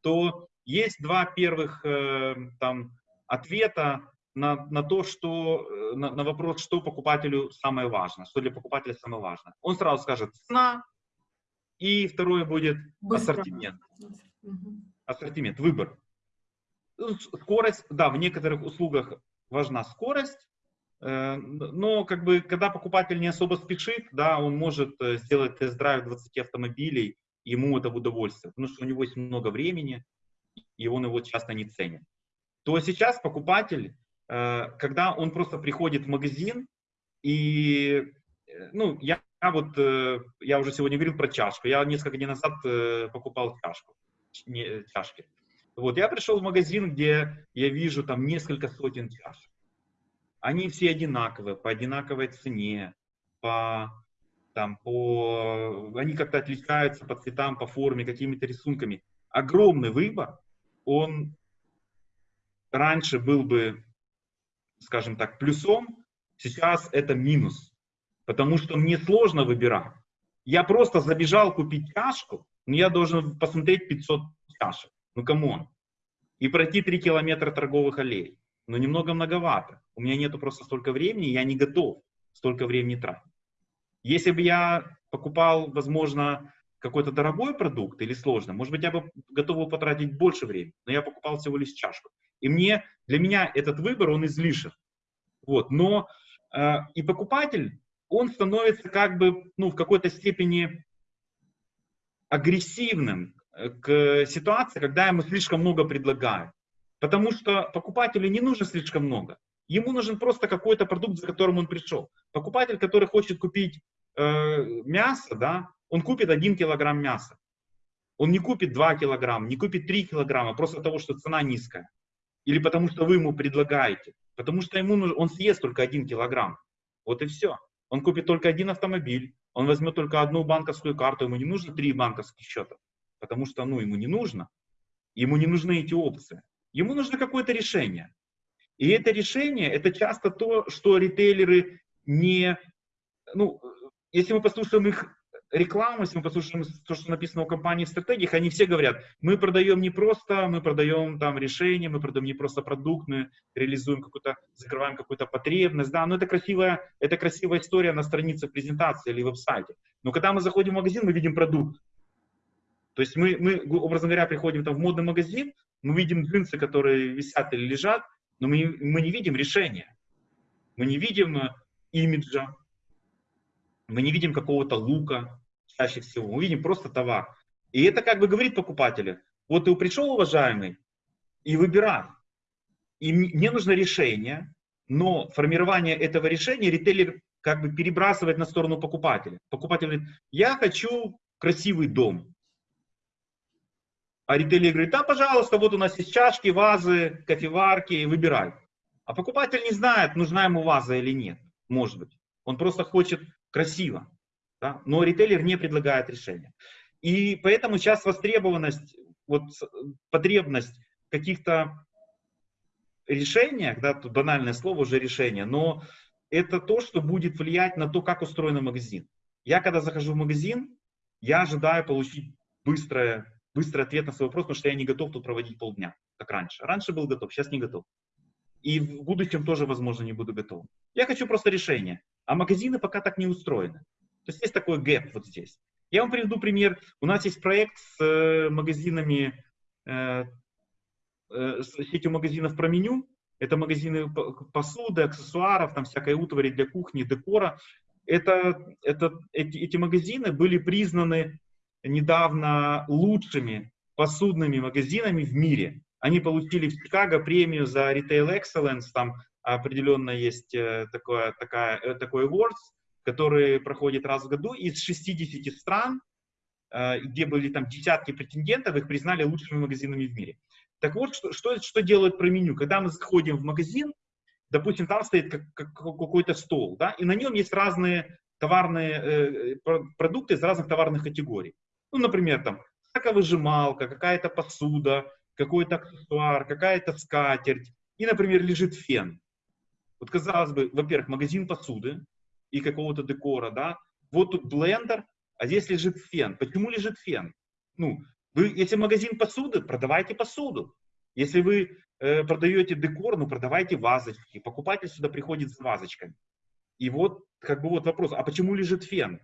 то есть два первых э, там, ответа на, на то, что, э, на, на вопрос, что покупателю самое важно, что для покупателя самое важно. Он сразу скажет цена, и второе будет Быстро. ассортимент. Ассортимент, выбор. Ну, скорость, да, в некоторых услугах важна скорость, э, но как бы, когда покупатель не особо спешит, да, он может э, сделать тест-драйв 20 автомобилей, ему это в удовольствие, потому что у него есть много времени, и он его часто не ценит. То сейчас покупатель когда он просто приходит в магазин и, э, ну, я, я вот, э, я уже сегодня говорил про чашку, я несколько дней назад покупал чашку, не, чашки. Вот, я пришел в магазин, где я вижу там несколько сотен чашек. Они все одинаковые, по одинаковой цене, по, там, по, они как-то отличаются по цветам, по форме, какими-то рисунками. Огромный выбор, он раньше был бы скажем так, плюсом, сейчас это минус. Потому что мне сложно выбирать. Я просто забежал купить чашку, но я должен посмотреть 500 чашек. Ну, come on. И пройти 3 километра торговых аллей. Но немного многовато. У меня нету просто столько времени, я не готов столько времени тратить. Если бы я покупал, возможно, какой-то дорогой продукт или сложно, может быть, я бы готов был потратить больше времени, но я покупал всего лишь чашку. И мне, для меня этот выбор, он излишен. Вот. Но э, и покупатель, он становится как бы, ну, в какой-то степени агрессивным э, к ситуации, когда ему слишком много предлагают. Потому что покупателю не нужно слишком много. Ему нужен просто какой-то продукт, за которым он пришел. Покупатель, который хочет купить э, мясо, да, он купит 1 килограмм мяса. Он не купит 2 килограмма, не купит 3 килограмма, просто того, что цена низкая. Или потому что вы ему предлагаете. Потому что ему нужно, он съест только один килограмм. Вот и все. Он купит только один автомобиль, он возьмет только одну банковскую карту, ему не нужно три банковских счета. Потому что ну, ему не нужно. Ему не нужны эти опции. Ему нужно какое-то решение. И это решение, это часто то, что ритейлеры не, ну, если мы послушаем их рекламу, если мы послушаем то, что написано у компании в стратегиях, они все говорят, мы продаем не просто, мы продаем там решение, мы продаем не просто продукт, мы реализуем какую-то, закрываем какую-то потребность, да, но это красивая, это красивая история на странице презентации или веб-сайте. Но когда мы заходим в магазин, мы видим продукт. То есть мы, мы, образно говоря, приходим там в модный магазин, мы видим джинсы, которые висят или лежат, но мы, мы не видим решения. Мы не видим э, имиджа, мы не видим какого-то лука, чаще всего, мы видим просто товар. И это как бы говорит покупателю, вот ты пришел, уважаемый, и выбирай. И мне нужно решение, но формирование этого решения ритейлер как бы перебрасывает на сторону покупателя. Покупатель говорит, я хочу красивый дом. А ритейлер говорит, да, пожалуйста, вот у нас есть чашки, вазы, кофеварки, выбирай. А покупатель не знает, нужна ему ваза или нет, может быть. Он просто хочет красиво. Да? Но ритейлер не предлагает решения. И поэтому сейчас востребованность, вот потребность каких-то решениях, да, тут банальное слово уже решение, но это то, что будет влиять на то, как устроен магазин. Я когда захожу в магазин, я ожидаю получить быстрое, быстрый ответ на свой вопрос, потому что я не готов тут проводить полдня, как раньше. Раньше был готов, сейчас не готов. И в будущем тоже, возможно, не буду готов. Я хочу просто решение. А магазины пока так не устроены. То есть есть такой гэп вот здесь. Я вам приведу пример. У нас есть проект с э, магазинами, э, э, с сетью магазинов про меню. Это магазины посуды, аксессуаров, там всякой утвари для кухни, декора. Это, это, эти, эти магазины были признаны недавно лучшими посудными магазинами в мире. Они получили в Чикаго премию за Retail Excellence, там определенно есть такое, такая, такой awards, который проходит раз в году, из 60 стран, э, где были там десятки претендентов, их признали лучшими магазинами в мире. Так вот, что, что, что делают про меню? Когда мы заходим в магазин, допустим, там стоит как, как, какой-то стол, да, и на нем есть разные товарные э, продукты из разных товарных категорий. Ну, например, там соковыжималка, какая-то посуда, какой-то аксессуар, какая-то скатерть, и, например, лежит фен. Вот, казалось бы, во-первых, магазин посуды, и какого-то декора, да. Вот тут блендер, а здесь лежит фен. Почему лежит фен? Ну, вы, если магазин посуды, продавайте посуду. Если вы э, продаете декор, ну, продавайте вазочки. Покупатель сюда приходит с вазочками. И вот, как бы вот вопрос, а почему лежит фен?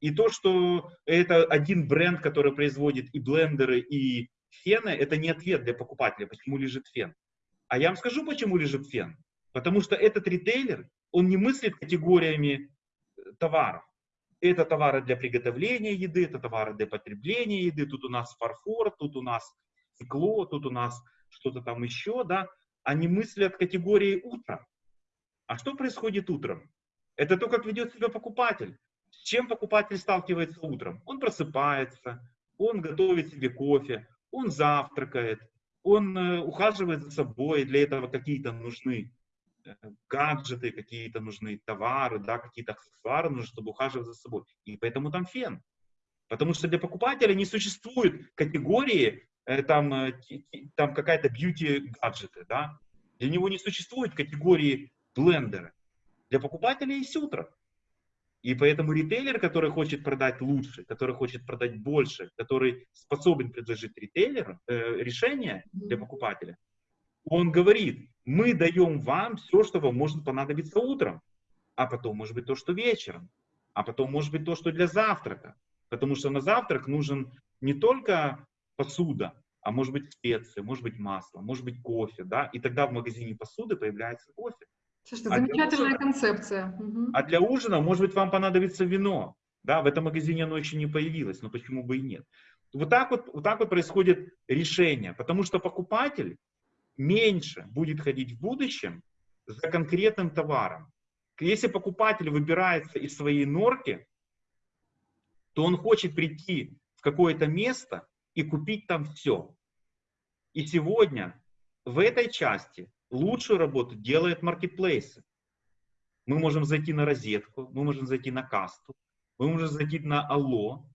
И то, что это один бренд, который производит и блендеры, и фены, это не ответ для покупателя, почему лежит фен. А я вам скажу, почему лежит фен. Потому что этот ритейлер он не мыслит категориями э, товаров. Это товары для приготовления еды, это товары для потребления еды, тут у нас фарфор, тут у нас стекло, тут у нас что-то там еще, да. Они мыслят категории утра. А что происходит утром? Это то, как ведет себя покупатель. С чем покупатель сталкивается утром? Он просыпается, он готовит себе кофе, он завтракает, он э, ухаживает за собой, для этого какие-то нужны гаджеты какие-то нужны, товары, да, какие-то аксессуары нужны, чтобы ухаживать за собой. И поэтому там фен. Потому что для покупателя не существует категории, э, там, э, там какая-то бьюти-гаджеты, да. Для него не существует категории блендера. Для покупателя есть утро. И поэтому ритейлер, который хочет продать лучше, который хочет продать больше, который способен предложить ритейлеру э, решение для покупателя, он говорит, мы даем вам все, что вам может понадобиться утром, а потом может быть то, что вечером, а потом может быть то, что для завтрака. Потому что на завтрак нужен не только посуда, а может быть специи, может быть масло, может быть кофе, да, и тогда в магазине посуды появляется кофе. Слушайте, а замечательная ужина, концепция. Угу. А для ужина, может быть, вам понадобится вино, да, в этом магазине оно еще не появилось, но почему бы и нет. Вот так вот, вот так вот происходит решение, потому что покупатель, меньше будет ходить в будущем за конкретным товаром. Если покупатель выбирается из своей норки, то он хочет прийти в какое-то место и купить там все. И сегодня в этой части лучшую работу делают маркетплейсы. Мы можем зайти на розетку, мы можем зайти на касту, мы можем зайти на Алло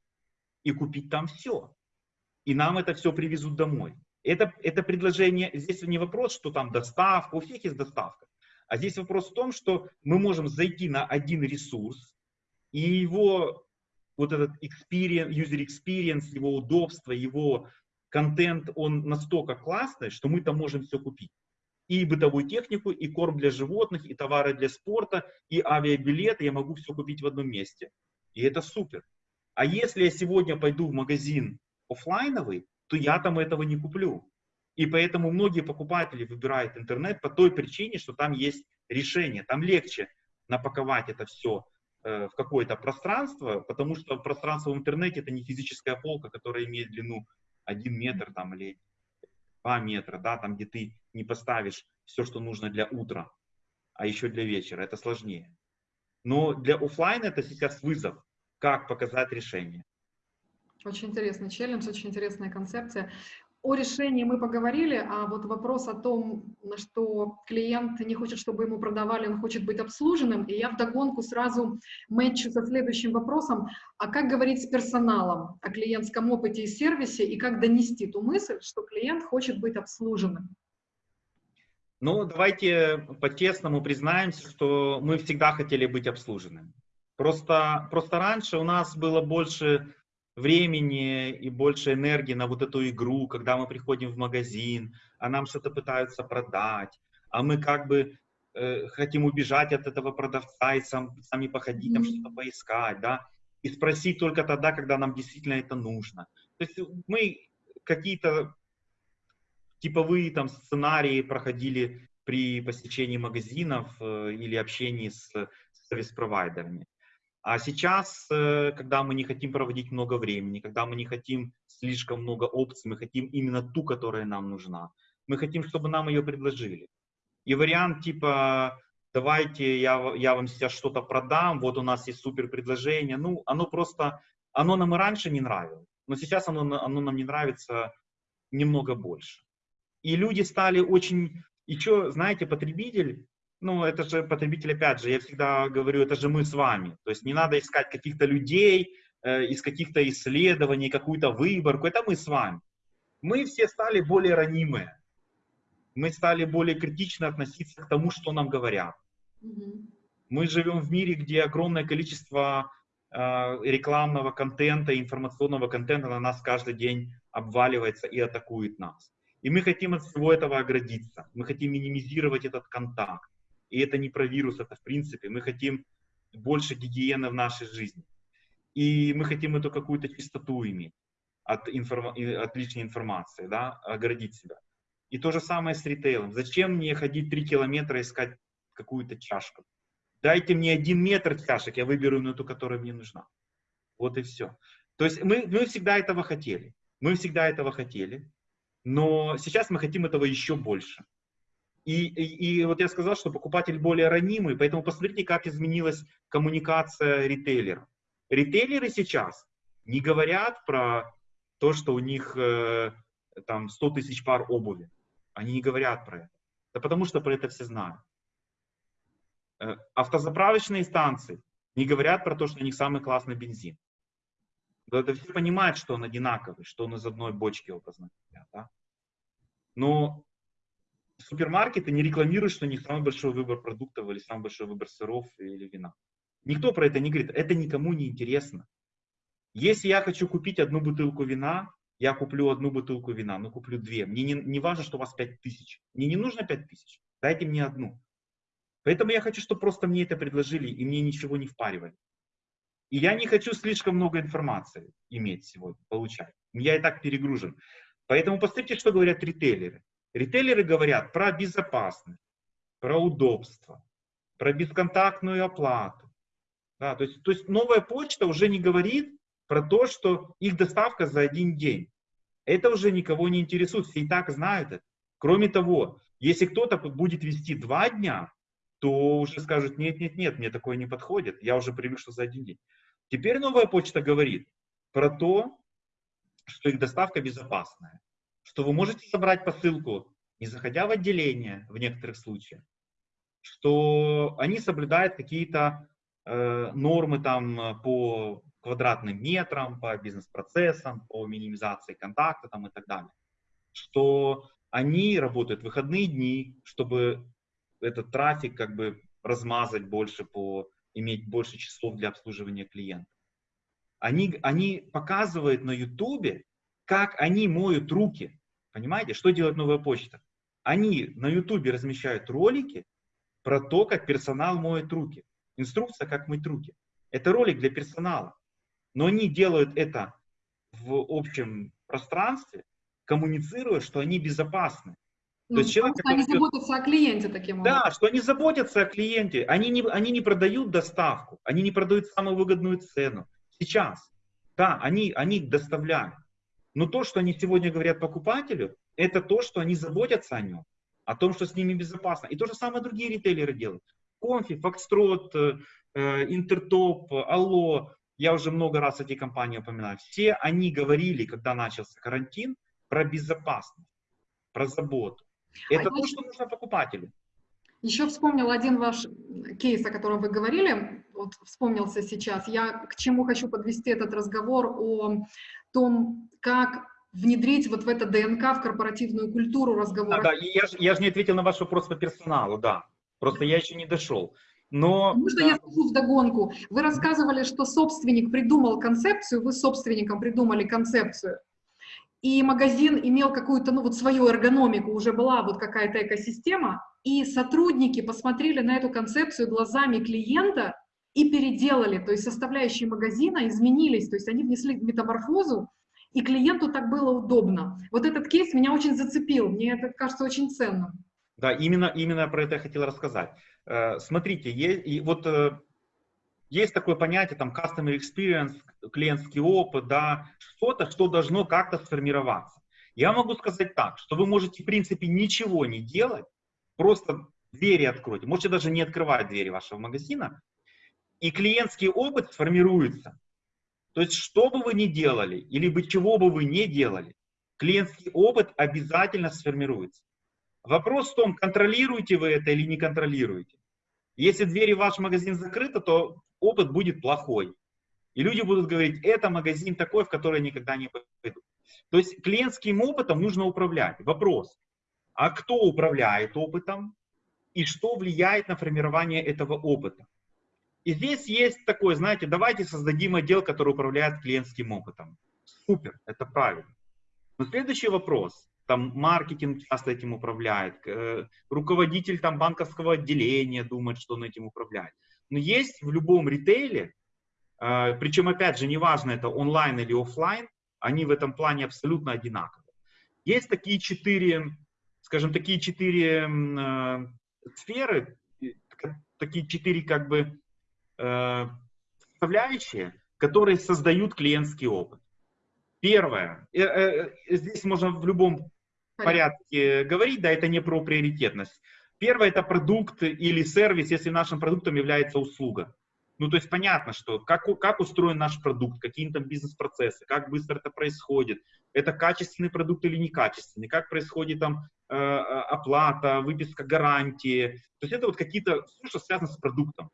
и купить там все. и нам это все привезут домой. Это, это предложение, здесь не вопрос, что там доставка, у всех есть доставка. А здесь вопрос в том, что мы можем зайти на один ресурс, и его вот этот experience, user experience, его удобство, его контент, он настолько классный, что мы там можем все купить. И бытовую технику, и корм для животных, и товары для спорта, и авиабилеты. Я могу все купить в одном месте. И это супер. А если я сегодня пойду в магазин офлайновый, то я там этого не куплю. И поэтому многие покупатели выбирают интернет по той причине, что там есть решение. Там легче напаковать это все э, в какое-то пространство, потому что пространство в интернете это не физическая полка, которая имеет длину 1 метр там, или 2 метра, да, там, где ты не поставишь все, что нужно для утра, а еще для вечера. Это сложнее. Но для офлайна это сейчас вызов, как показать решение. Очень интересный челлендж, очень интересная концепция. О решении мы поговорили, а вот вопрос о том, на что клиент не хочет, чтобы ему продавали, он хочет быть обслуженным, и я вдогонку сразу мэтчу со следующим вопросом, а как говорить с персоналом о клиентском опыте и сервисе, и как донести ту мысль, что клиент хочет быть обслуженным? Ну, давайте по-честному признаемся, что мы всегда хотели быть обслуженными. Просто, просто раньше у нас было больше времени и больше энергии на вот эту игру, когда мы приходим в магазин, а нам что-то пытаются продать, а мы как бы э, хотим убежать от этого продавца и сам, сами походить, там что-то поискать, да, и спросить только тогда, когда нам действительно это нужно. То есть мы какие-то типовые там сценарии проходили при посещении магазинов э, или общении с, с сервис-провайдерами. А сейчас, э, когда мы не хотим проводить много времени, когда мы не хотим слишком много опций, мы хотим именно ту, которая нам нужна. Мы хотим, чтобы нам ее предложили. И вариант типа, давайте я, я вам сейчас что-то продам, вот у нас есть супер предложение. Ну, оно просто, оно нам и раньше не нравилось, но сейчас оно, оно нам не нравится немного больше. И люди стали очень, и что, знаете, потребитель, ну, это же потребитель, опять же, я всегда говорю, это же мы с вами. То есть не надо искать каких-то людей, э, из каких-то исследований, какую-то выборку. Это мы с вами. Мы все стали более ранимые. Мы стали более критично относиться к тому, что нам говорят. Мы живем в мире, где огромное количество э, рекламного контента, информационного контента на нас каждый день обваливается и атакует нас. И мы хотим от всего этого оградиться. Мы хотим минимизировать этот контакт. И это не про вирус, это в принципе. Мы хотим больше гигиены в нашей жизни. И мы хотим эту какую-то чистоту иметь от, информ... от личной информации, да, оградить себя. И то же самое с ритейлом. Зачем мне ходить 3 километра искать какую-то чашку? Дайте мне один метр чашек, я выберу на ту, которая мне нужна. Вот и все. То есть мы, мы всегда этого хотели. Мы всегда этого хотели. Но сейчас мы хотим этого еще больше. И, и, и вот я сказал, что покупатель более ранимый, поэтому посмотрите, как изменилась коммуникация ритейлеров. Ритейлеры сейчас не говорят про то, что у них э, там 100 тысяч пар обуви. Они не говорят про это. Да потому что про это все знают. Э, автозаправочные станции не говорят про то, что у них самый классный бензин. Да, это все понимают, что он одинаковый, что он из одной бочки образно Да? Но супермаркеты не рекламируют, что у них самый большой выбор продуктов или самый большой выбор сыров или вина. Никто про это не говорит. Это никому не интересно. Если я хочу купить одну бутылку вина, я куплю одну бутылку вина, но куплю две. Мне не, не важно, что у вас пять тысяч. Мне не нужно пять тысяч. Дайте мне одну. Поэтому я хочу, чтобы просто мне это предложили и мне ничего не впаривали. И я не хочу слишком много информации иметь сегодня, получать. Я и так перегружен. Поэтому посмотрите, что говорят ритейлеры. Ритейлеры говорят про безопасность, про удобство, про бесконтактную оплату. Да, то, есть, то есть новая почта уже не говорит про то, что их доставка за один день. Это уже никого не интересует, все и так знают это. Кроме того, если кто-то будет вести два дня, то уже скажут, нет, нет, нет, мне такое не подходит, я уже привык, что за один день. Теперь новая почта говорит про то, что их доставка безопасная что вы можете собрать посылку, не заходя в отделение в некоторых случаях, что они соблюдают какие-то э, нормы там по квадратным метрам, по бизнес-процессам, по минимизации контакта там, и так далее. Что они работают в выходные дни, чтобы этот трафик как бы размазать больше по, иметь больше часов для обслуживания клиентов. Они, они показывают на ютубе, как они моют руки. Понимаете, что делает новая почта? Они на ютубе размещают ролики про то, как персонал моет руки. Инструкция, как мыть руки. Это ролик для персонала. Но они делают это в общем пространстве, коммуницируя, что они безопасны. Ну, То есть человек, они заботятся о клиенте таким образом. Да, что они заботятся о клиенте. Они не, они не продают доставку, они не продают самую выгодную цену. Сейчас. Да, они, они доставляют. Но то, что они сегодня говорят покупателю, это то, что они заботятся о нем, о том, что с ними безопасно. И то же самое другие ритейлеры делают. Конфи, Фокстрот, э, э, Интертоп, Алло, я уже много раз эти компании упоминаю. Все они говорили, когда начался карантин, про безопасность, про заботу. Это а то, что нужно покупателю. Еще вспомнил один ваш кейс, о котором вы говорили, вот вспомнился сейчас. Я к чему хочу подвести этот разговор о том, как внедрить вот в это ДНК, в корпоративную культуру разговора. Да, да я, же, я же не ответил на ваш вопрос по персоналу, да. Просто я еще не дошел. Но... Можно да. я скажу вдогонку? Вы рассказывали, что собственник придумал концепцию, вы собственником придумали концепцию и магазин имел какую-то, ну вот свою эргономику, уже была вот какая-то экосистема, и сотрудники посмотрели на эту концепцию глазами клиента и переделали, то есть составляющие магазина изменились, то есть они внесли метаморфозу, и клиенту так было удобно. Вот этот кейс меня очень зацепил, мне это кажется очень ценным. Да, именно, именно про это я хотел рассказать. Э, смотрите, и вот э, есть такое понятие, там, customer experience, клиентский опыт, да, что-то, что должно как-то сформироваться. Я могу сказать так, что вы можете, в принципе, ничего не делать, просто двери откройте, можете даже не открывать двери вашего магазина, и клиентский опыт сформируется. То есть, что бы вы ни делали, или бы чего бы вы не делали, клиентский опыт обязательно сформируется. Вопрос в том, контролируете вы это или не контролируете. Если двери в ваш магазин закрыты, то опыт будет плохой. И люди будут говорить, это магазин такой, в который никогда не пойду. То есть клиентским опытом нужно управлять. Вопрос, а кто управляет опытом и что влияет на формирование этого опыта? И здесь есть такое, знаете, давайте создадим отдел, который управляет клиентским опытом. Супер, это правильно. Но следующий вопрос, там маркетинг часто этим управляет, э, руководитель там банковского отделения думает, что он этим управляет. Но есть в любом ритейле, э, причем опять же неважно это онлайн или офлайн, они в этом плане абсолютно одинаковые. Есть такие четыре, скажем, такие четыре э, сферы, такие четыре как бы составляющие, которые создают клиентский опыт. Первое, здесь можно в любом порядке говорить, да, это не про приоритетность. Первое это продукт или сервис, если нашим продуктом является услуга. Ну, то есть понятно, что как, как устроен наш продукт, какие там бизнес-процессы, как быстро это происходит, это качественный продукт или некачественный, как происходит там э, оплата, выписка гарантии. То есть это вот какие-то, все, что связано с продуктом.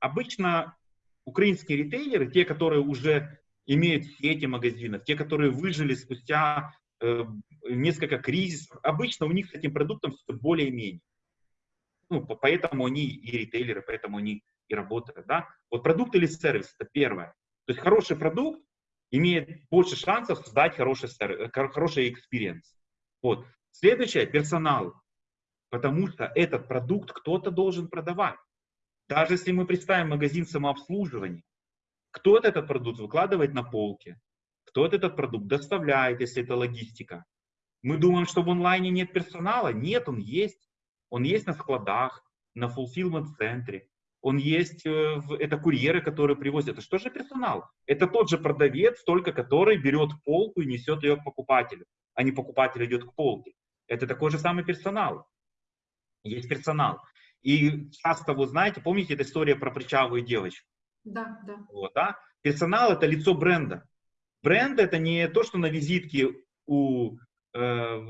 Обычно украинские ритейлеры, те, которые уже имеют сети магазинов, те, которые выжили спустя э, несколько кризисов. Обычно у них с этим продуктом все более-менее. Ну, поэтому они и ритейлеры, поэтому они и работают. Да? Вот продукт или сервис – это первое. То есть хороший продукт имеет больше шансов создать хороший, сервис, хороший experience. Вот. Следующее – персонал. Потому что этот продукт кто-то должен продавать. Даже если мы представим магазин самообслуживания, кто-то этот продукт выкладывает на полке, кто-то этот продукт доставляет, если это логистика. Мы думаем, что в онлайне нет персонала. Нет, он есть. Он есть на складах, на fulfillment-центре. Он есть, э, это курьеры, которые привозят. Это что же персонал? Это тот же продавец, только который берет полку и несет ее к покупателю, а не покупатель идет к полке. Это такой же самый персонал. Есть персонал. И часто, вы знаете, помните эту историю про причавую девочку? Да, да. Вот, да? Персонал – это лицо бренда. Бренд – это не то, что на визитке у Э,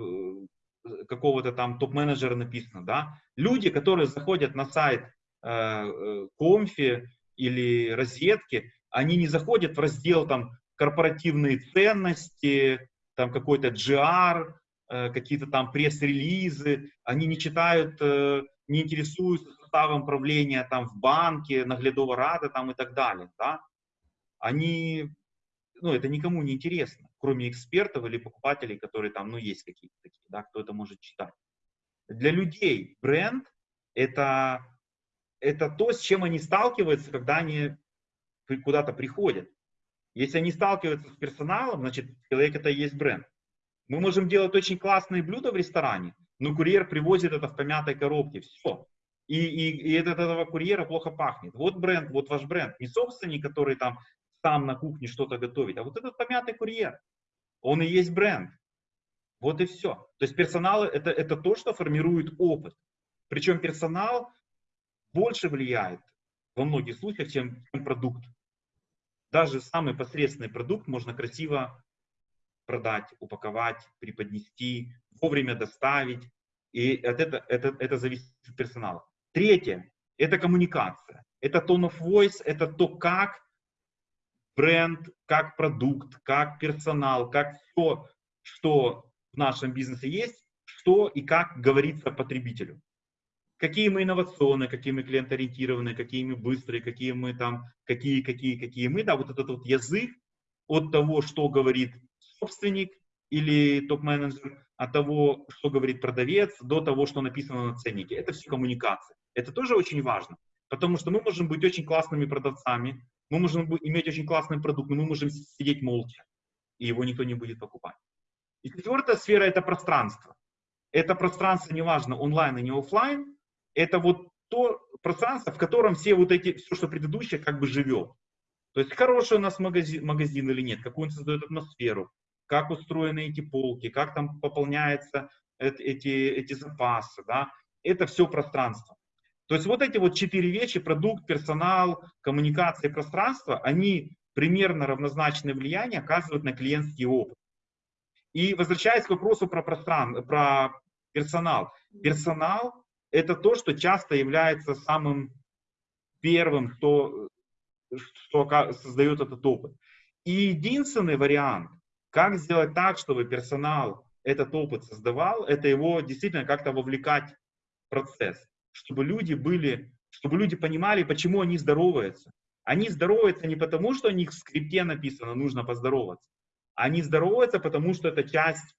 какого-то там топ-менеджера написано, да, люди, которые заходят на сайт э, э, Комфи или розетки, они не заходят в раздел там корпоративные ценности, там какой-то GR, какие-то там пресс-релизы, они не читают, э, не интересуются составом правления там в банке, наглядового рада там и так далее, да. Они, ну, это никому не интересно, кроме экспертов или покупателей, которые там, ну, есть какие-то такие, да, кто это может читать. Для людей бренд это, это то, с чем они сталкиваются, когда они куда-то приходят. Если они сталкиваются с персоналом, значит, человек это и есть бренд. Мы можем делать очень классные блюда в ресторане, но курьер привозит это в помятой коробке, все. И, и, и от этого курьера плохо пахнет. Вот бренд, вот ваш бренд. Не собственник, который там сам на кухне что-то готовит, а вот этот помятый курьер. Он и есть бренд. Вот и все. То есть персонал это, это то, что формирует опыт. Причем персонал больше влияет во многих случаях, чем, продукт. Даже самый посредственный продукт можно красиво продать, упаковать, преподнести, вовремя доставить. И от это, это, это зависит от персонала. Третье – это коммуникация. Это tone of voice, это то, как бренд, как продукт, как персонал, как все, что в нашем бизнесе есть, что и как говорится потребителю. Какие мы инновационные, какие мы клиентоориентированные, какие мы быстрые, какие мы там, какие, какие, какие мы, да, вот этот вот язык от того, что говорит собственник или топ-менеджер, от того, что говорит продавец, до того, что написано на ценнике. Это все коммуникация. Это тоже очень важно, потому что мы можем быть очень классными продавцами, мы можем иметь очень классный продукт, но мы можем сидеть молча, и его никто не будет покупать. И четвертая сфера – это пространство. Это пространство, неважно, онлайн и не офлайн, это вот то пространство, в котором все вот эти, все, что предыдущее, как бы живет. То есть хороший у нас магазин, магазин или нет, какую он создает атмосферу, как устроены эти полки, как там пополняются эти, эти запасы, да, это все пространство. То есть вот эти вот четыре вещи, продукт, персонал, коммуникация и пространство, они примерно равнозначное влияние оказывают на клиентский опыт. И возвращаясь к вопросу про, пространство, про персонал. Персонал – это то, что часто является самым первым, что, что создает этот опыт. И единственный вариант, как сделать так, чтобы персонал этот опыт создавал, это его действительно как-то вовлекать в процесс, чтобы люди были, чтобы люди понимали, почему они здороваются. Они здороваются не потому, что у них в скрипте написано, нужно поздороваться. Они здороваются, потому что это часть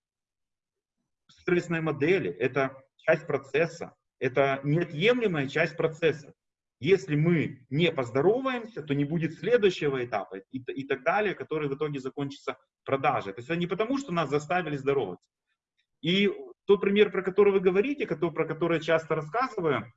стрессной модели, это часть процесса, это неотъемлемая часть процесса. Если мы не поздороваемся, то не будет следующего этапа и, и так далее, который в итоге закончится продажей. То есть это не потому, что нас заставили здороваться. И тот пример, про который вы говорите, который, про который я часто рассказываю,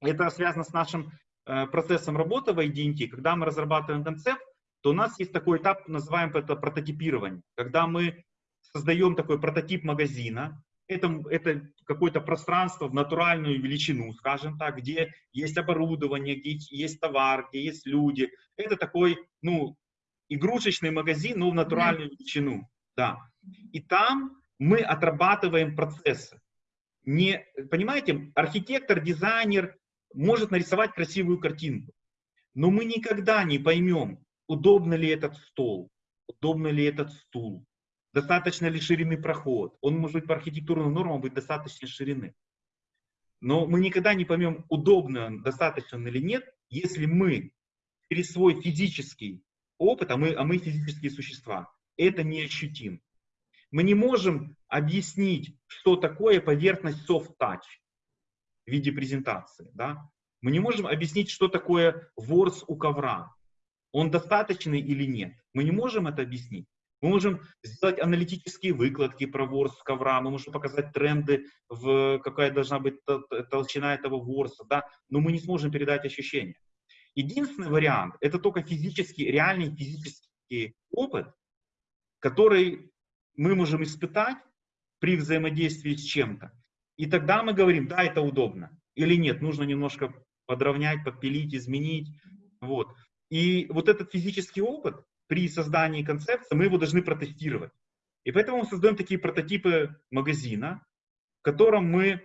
это связано с нашим э, процессом работы в IDNT. Когда мы разрабатываем концепт, то у нас есть такой этап, называем это прототипирование. Когда мы создаем такой прототип магазина, это, это какое-то пространство в натуральную величину, скажем так, где есть оборудование, где есть товар, где есть люди. Это такой, ну, игрушечный магазин, но в натуральную величину. Да. И там мы отрабатываем процессы. Не, понимаете, архитектор, дизайнер может нарисовать красивую картинку, но мы никогда не поймем, удобно ли этот стол, удобно ли этот стул, достаточно ли ширины проход. Он может быть по архитектурным нормам быть достаточно ширины. Но мы никогда не поймем, удобно он, достаточно или нет, если мы через свой физический опыт, а мы, а мы физические существа, это не ощутим. Мы не можем объяснить, что такое поверхность soft touch в виде презентации. Да? Мы не можем объяснить, что такое ворс у ковра он достаточный или нет. Мы не можем это объяснить. Мы можем сделать аналитические выкладки про ворс ковра, мы можем показать тренды, в какая должна быть толщина этого ворса, да, но мы не сможем передать ощущения. Единственный вариант – это только физический, реальный физический опыт, который мы можем испытать при взаимодействии с чем-то. И тогда мы говорим, да, это удобно, или нет, нужно немножко подровнять, подпилить, изменить. Вот. И вот этот физический опыт при создании концепции, мы его должны протестировать. И поэтому мы создаем такие прототипы магазина, в котором мы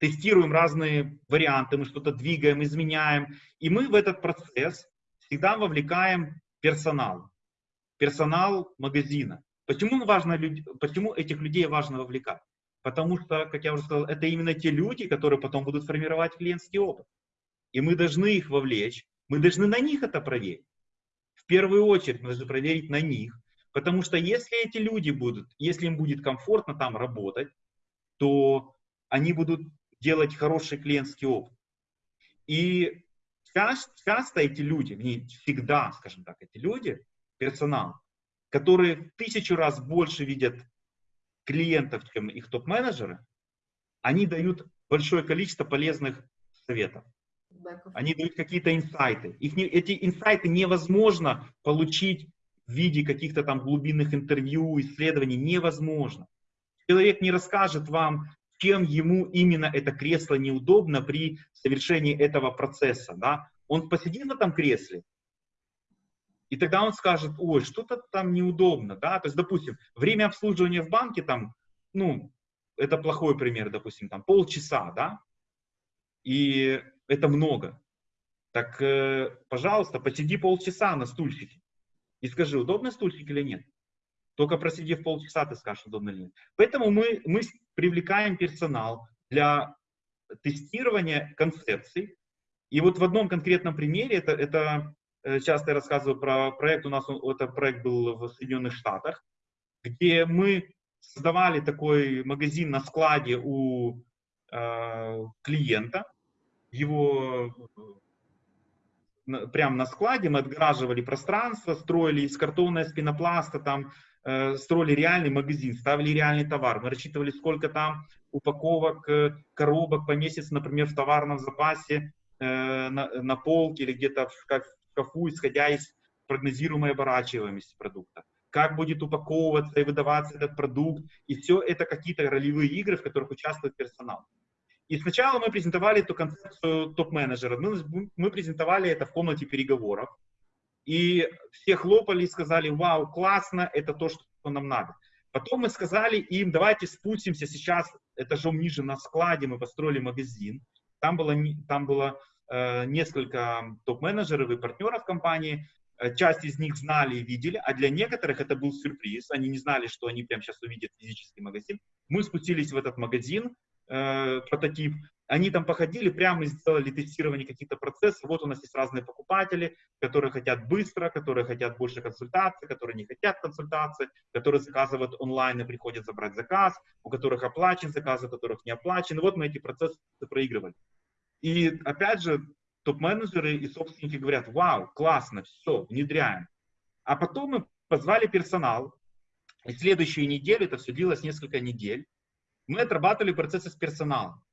тестируем разные варианты, мы что-то двигаем, изменяем. И мы в этот процесс всегда вовлекаем персонал, персонал магазина. Почему, важно, почему этих людей важно вовлекать? Потому что, как я уже сказал, это именно те люди, которые потом будут формировать клиентский опыт. И мы должны их вовлечь, мы должны на них это проверить. В первую очередь должны проверить на них, потому что если эти люди будут, если им будет комфортно там работать, то они будут делать хороший клиентский опыт. И часто эти люди, не всегда, скажем так, эти люди, персонал, которые в тысячу раз больше видят клиентов, чем их топ-менеджеры, они дают большое количество полезных советов. Они дают какие-то инсайты. Их не, эти инсайты невозможно получить в виде каких-то там глубинных интервью, исследований. Невозможно. Человек не расскажет вам, чем ему именно это кресло неудобно при совершении этого процесса. Да? Он посидит в этом кресле, и тогда он скажет, ой, что-то там неудобно, да, то есть, допустим, время обслуживания в банке там, ну, это плохой пример, допустим, там полчаса, да, и это много. Так, э, пожалуйста, посиди полчаса на стульчике и скажи, удобный стульчик или нет. Только просидев полчаса, ты скажешь, удобно или нет. Поэтому мы, мы привлекаем персонал для тестирования концепций. И вот в одном конкретном примере, это, это Э, часто я рассказываю про проект, у нас это проект был в Соединенных Штатах, где мы создавали такой магазин на складе у э, клиента, его э, прямо на складе мы отгораживали пространство, строили из картона, из пенопласта, там, э, строили реальный магазин, ставили реальный товар. Мы рассчитывали, сколько там упаковок, э, коробок поместится, например, в товарном запасе э, на, на полке или где-то в, шкафу, исходя из прогнозируемой оборачиваемости продукта. Как будет упаковываться и выдаваться этот продукт. И все это какие-то ролевые игры, в которых участвует персонал. И сначала мы презентовали эту концепцию топ-менеджера. Мы, мы презентовали это в комнате переговоров. И все хлопали и сказали, вау, классно, это то, что нам надо. Потом мы сказали им, давайте спустимся сейчас этажом ниже на складе, мы построили магазин. Там было, там было Э, несколько топ-менеджеров и партнеров компании. Э, часть из них знали и видели, а для некоторых это был сюрприз. Они не знали, что они прямо сейчас увидят физический магазин. Мы спустились в этот магазин, э, прототип. Они там походили, прямо сделали тестирование каких-то процессов. Вот у нас есть разные покупатели, которые хотят быстро, которые хотят больше консультаций, которые не хотят консультации, которые заказывают онлайн и приходят забрать заказ, у которых оплачен заказ, у которых не оплачен. Вот мы эти процессы проигрывали. И опять же, топ-менеджеры и собственники говорят, вау, классно, все, внедряем. А потом мы позвали персонал, и следующую неделю, это все длилось несколько недель, мы отрабатывали процессы с персоналом.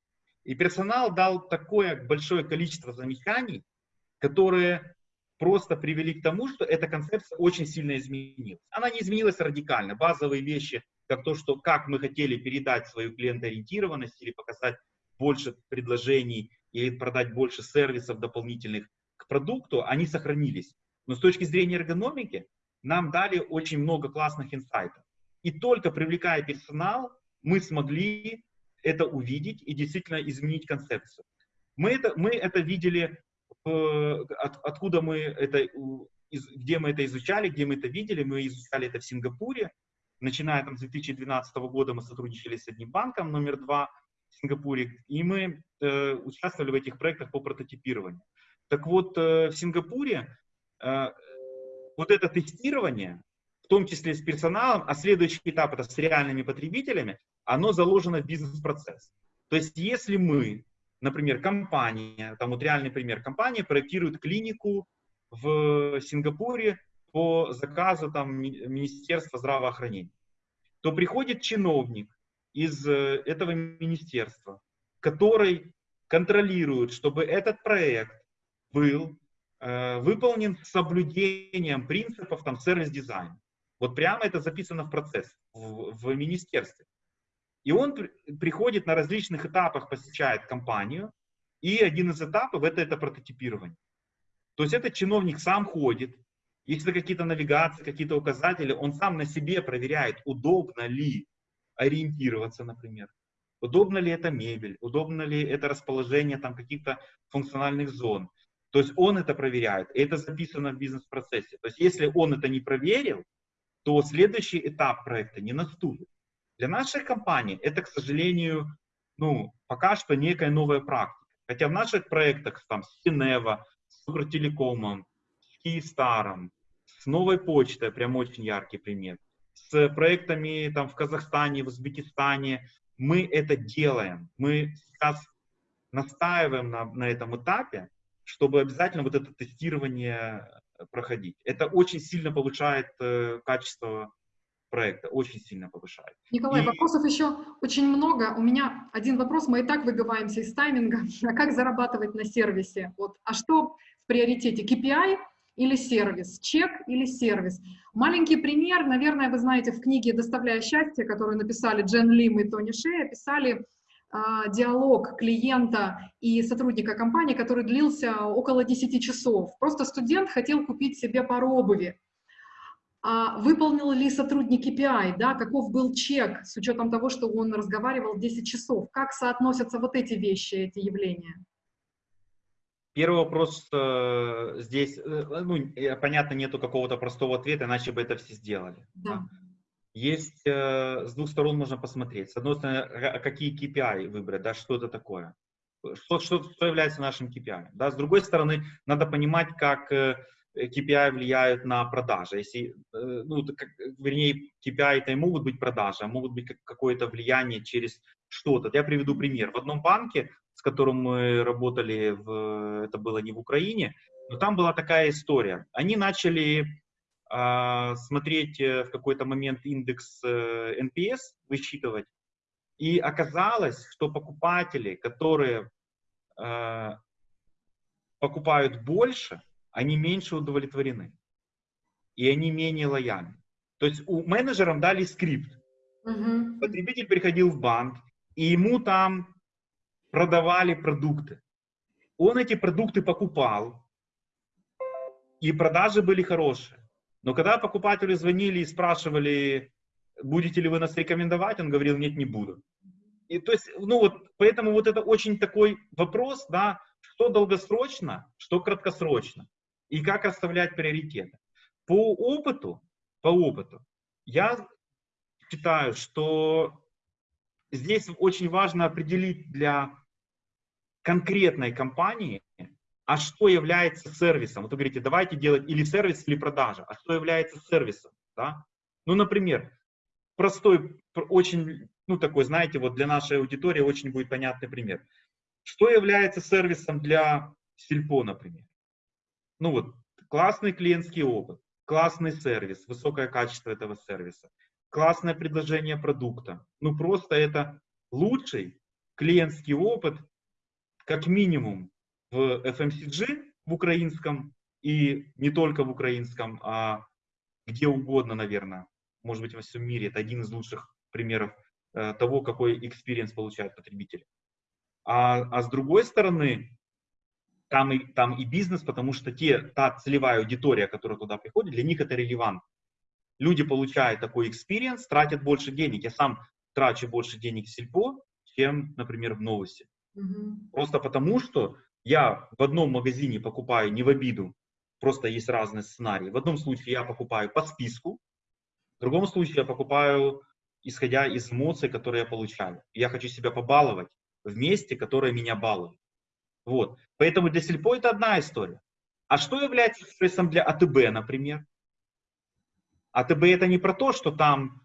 И персонал дал такое большое количество замечаний, которые просто привели к тому, что эта концепция очень сильно изменилась. Она не изменилась радикально. Базовые вещи, как то, что как мы хотели передать свою клиентоориентированность или показать больше предложений или продать больше сервисов дополнительных к продукту, они сохранились. Но с точки зрения эргономики нам дали очень много классных инсайтов. И только привлекая персонал, мы смогли это увидеть и действительно изменить концепцию. Мы это, мы это видели, в, от, откуда мы это, из, где мы это изучали, где мы это видели. Мы изучали это в Сингапуре. Начиная там, с 2012 года мы сотрудничали с одним банком, номер два – в Сингапуре, и мы э, участвовали в этих проектах по прототипированию. Так вот, э, в Сингапуре э, вот это тестирование, в том числе с персоналом, а следующий этап это с реальными потребителями, оно заложено в бизнес-процесс. То есть, если мы, например, компания, там вот реальный пример, компания проектирует клинику в Сингапуре по заказу там Министерства здравоохранения, то приходит чиновник, из э, этого министерства, который контролирует, чтобы этот проект был э, выполнен с соблюдением принципов там сервис-дизайна. Вот прямо это записано в процесс в, в министерстве. И он при, приходит на различных этапах, посещает компанию, и один из этапов это, это прототипирование. То есть этот чиновник сам ходит, если какие-то навигации, какие-то указатели, он сам на себе проверяет, удобно ли ориентироваться, например. Удобно ли это мебель, удобно ли это расположение там каких-то функциональных зон. То есть он это проверяет, и это записано в бизнес-процессе. То есть если он это не проверил, то следующий этап проекта не наступит. Для нашей компании это, к сожалению, ну, пока что некая новая практика. Хотя в наших проектах там, с Синева, с Укртелекомом, с Киевстаром, с Новой почтой, прям очень яркий пример, с проектами там, в Казахстане, в Узбекистане, мы это делаем. Мы сейчас настаиваем на, на этом этапе, чтобы обязательно вот это тестирование проходить. Это очень сильно повышает э, качество проекта, очень сильно повышает. Николай, и... вопросов еще очень много. У меня один вопрос, мы и так выбиваемся из тайминга. А как зарабатывать на сервисе? Вот. А что в приоритете, KPI или сервис, чек или сервис? Маленький пример, наверное, вы знаете, в книге «Доставляя счастье», которую написали Джен Лим и Тони Шея, писали а, диалог клиента и сотрудника компании, который длился около 10 часов. Просто студент хотел купить себе пару обуви. А выполнил ли сотрудник KPI, да, каков был чек с учетом того, что он разговаривал 10 часов? Как соотносятся вот эти вещи, эти явления? Первый вопрос э, здесь, э, ну, понятно, нету какого-то простого ответа, иначе бы это все сделали. Да. да? Есть, э, с двух сторон можно посмотреть. С одной стороны, а какие KPI выбрать, да, что это такое, что, что, что является нашим KPI. Да? С другой стороны, надо понимать, как э, KPI влияют на продажи. Если, э, ну, вернее, KPI это и могут быть продажи, а могут быть какое-то влияние через что-то. Я приведу пример. В одном банке, с которым мы работали, в, это было не в Украине, но там была такая история. Они начали а, смотреть э, в какой-то момент индекс NPS, э, высчитывать, и оказалось, что покупатели, которые э, покупают больше, они меньше удовлетворены. И они менее лояльны. То есть у менеджерам дали скрипт. Угу. Потребитель приходил в банк, и ему там продавали продукты. Он эти продукты покупал, и продажи были хорошие. Но когда покупатели звонили и спрашивали, будете ли вы нас рекомендовать, он говорил, нет, не буду. И то есть, ну вот, поэтому вот это очень такой вопрос, да, что долгосрочно, что краткосрочно, и как расставлять приоритеты. По опыту, по опыту, я считаю, что здесь очень важно определить для конкретной компании, а что является сервисом? Вот вы говорите, давайте делать или сервис, или продажа. А что является сервисом? Да? Ну, например, простой, очень, ну, такой, знаете, вот для нашей аудитории очень будет понятный пример. Что является сервисом для Сильпо, например? Ну, вот, классный клиентский опыт, классный сервис, высокое качество этого сервиса, классное предложение продукта. Ну, просто это лучший клиентский опыт, как минимум, в FMCG, в украинском, и не только в украинском, а где угодно, наверное, может быть, во всем мире. Это один из лучших примеров э, того, какой experience получает потребитель. А, а с другой стороны, там и, там и бизнес, потому что те, та целевая аудитория, которая туда приходит, для них это relevant. Люди получают такой experience, тратят больше денег. Я сам трачу больше денег в Сильпо, чем, например, в Новусе. Угу. Просто потому, что я в одном магазине покупаю не в обиду, просто есть разные сценарии. В одном случае я покупаю по списку, в другом случае я покупаю, исходя из эмоций, которые я получаю. Я хочу себя побаловать в месте, которое меня балует. Вот. Поэтому для сельпо это одна история. А что является стрессом для АТБ, например? АТБ это не про то, что там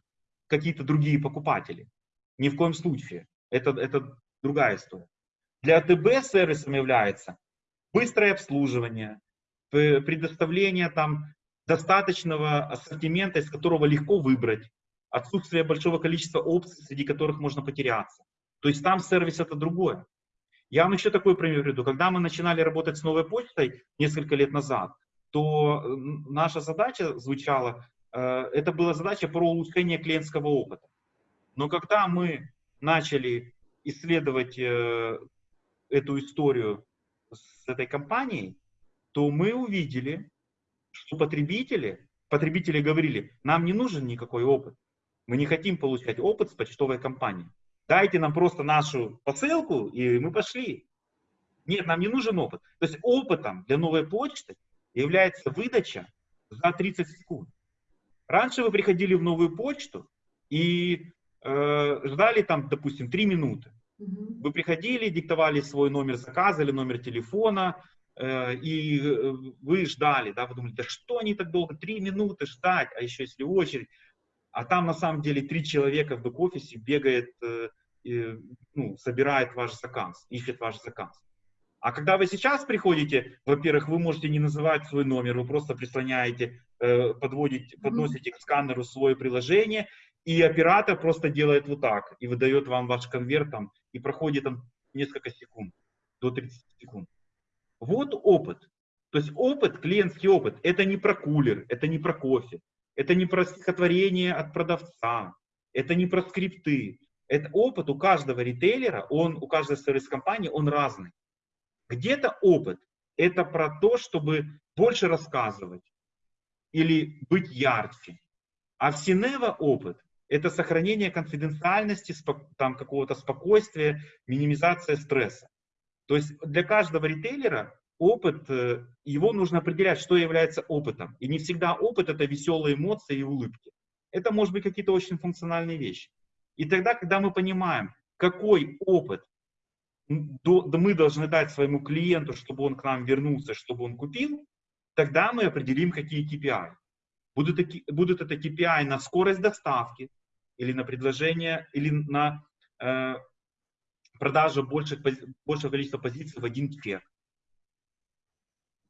какие-то другие покупатели. Ни в коем случае. Это, это другая история. Для АТБ сервисом является быстрое обслуживание, предоставление там достаточного ассортимента, из которого легко выбрать, отсутствие большого количества опций, среди которых можно потеряться. То есть там сервис это другое. Я вам еще такой пример приведу. Когда мы начинали работать с новой почтой несколько лет назад, то наша задача звучала, э, это была задача про улучшение клиентского опыта. Но когда мы начали исследовать э, эту историю с этой компанией, то мы увидели, что потребители, потребители говорили, нам не нужен никакой опыт. Мы не хотим получать опыт с почтовой компанией. Дайте нам просто нашу посылку, и мы пошли. Нет, нам не нужен опыт. То есть опытом для новой почты является выдача за 30 секунд. Раньше вы приходили в новую почту и э, ждали там, допустим, 3 минуты. Вы приходили, диктовали свой номер заказа или номер телефона, э, и э, вы ждали, да, вы думали, да что они так долго, 3 минуты ждать, а еще если очередь. А там на самом деле три человека в бэк-офисе бегает, э, э, ну, собирает ваш заказ, ищет ваш заказ. А когда вы сейчас приходите, во-первых, вы можете не называть свой номер, вы просто прислоняете, э, подводите, подносите к сканеру свое приложение, и оператор просто делает вот так и выдает вам ваш конверт там, и проходит там несколько секунд, до 30 секунд. Вот опыт. То есть опыт, клиентский опыт, это не про кулер, это не про кофе, это не про стихотворение от продавца, это не про скрипты. Это опыт у каждого ритейлера, он, у каждой сервис-компании, он разный. Где-то опыт – это про то, чтобы больше рассказывать или быть ярче. А в Синева опыт – это сохранение конфиденциальности, там какого-то спокойствия, минимизация стресса. То есть для каждого ритейлера опыт, э, его нужно определять, что является опытом. И не всегда опыт – это веселые эмоции и улыбки. Это может быть какие-то очень функциональные вещи. И тогда, когда мы понимаем, какой опыт мы должны дать своему клиенту, чтобы он к нам вернулся, чтобы он купил, тогда мы определим, какие KPI. Будут, будут это KPI на скорость доставки, или на предложение, или на э, продажу больших, большего количества позиций в один чек.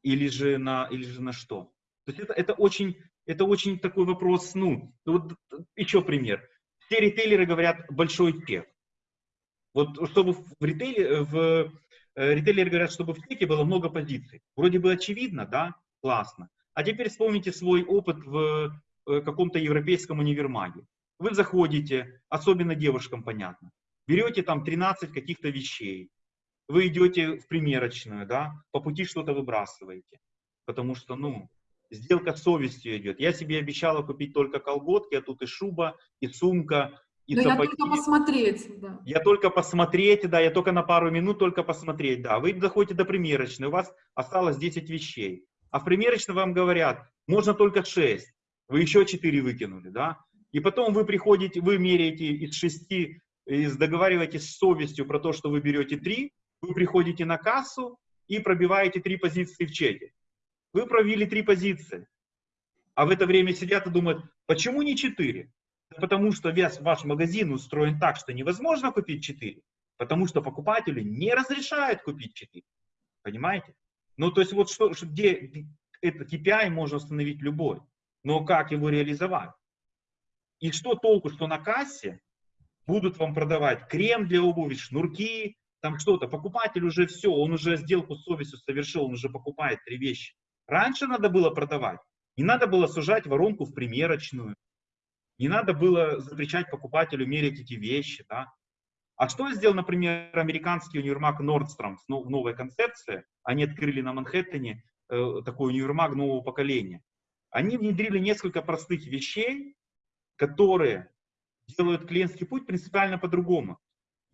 Или же на, или же на что. То есть это, это, очень, это очень такой вопрос, ну, вот еще пример. Все ритейлеры говорят большой чек. Вот чтобы в ритейле, в э, ритейлеры говорят, чтобы в чеке было много позиций. Вроде бы очевидно, да, классно. А теперь вспомните свой опыт в э, каком-то европейском универмаге. Вы заходите, особенно девушкам понятно, берете там 13 каких-то вещей, вы идете в примерочную, да, по пути что-то выбрасываете, потому что, ну, сделка с совестью идет. Я себе обещала купить только колготки, а тут и шуба, и сумка, и Но сапоги. я только посмотреть, да. Я только посмотреть, да, я только на пару минут только посмотреть, да. Вы доходите до примерочной, у вас осталось 10 вещей. А в примерочной вам говорят, можно только 6, вы еще 4 выкинули, да. И потом вы приходите, вы меряете из 6, из, договариваетесь с совестью про то, что вы берете 3, вы приходите на кассу и пробиваете 3 позиции в чеке. Вы провели 3 позиции. А в это время сидят и думают, почему не 4? Потому что весь ваш магазин устроен так, что невозможно купить 4. Потому что покупатели не разрешают купить 4. Понимаете? Ну, то есть вот что, где это KPI можно установить любой. Но как его реализовать? И что толку, что на кассе будут вам продавать крем для обуви, шнурки, там что-то. Покупатель уже все, он уже сделку с совестью совершил, он уже покупает три вещи. Раньше надо было продавать. Не надо было сужать воронку в примерочную. Не надо было запрещать покупателю мерить эти вещи. Да? А что сделал, например, американский универмаг Nordstrom в новой концепции? Они открыли на Манхэттене э, такой универмаг нового поколения. Они внедрили несколько простых вещей, которые делают клиентский путь принципиально по-другому.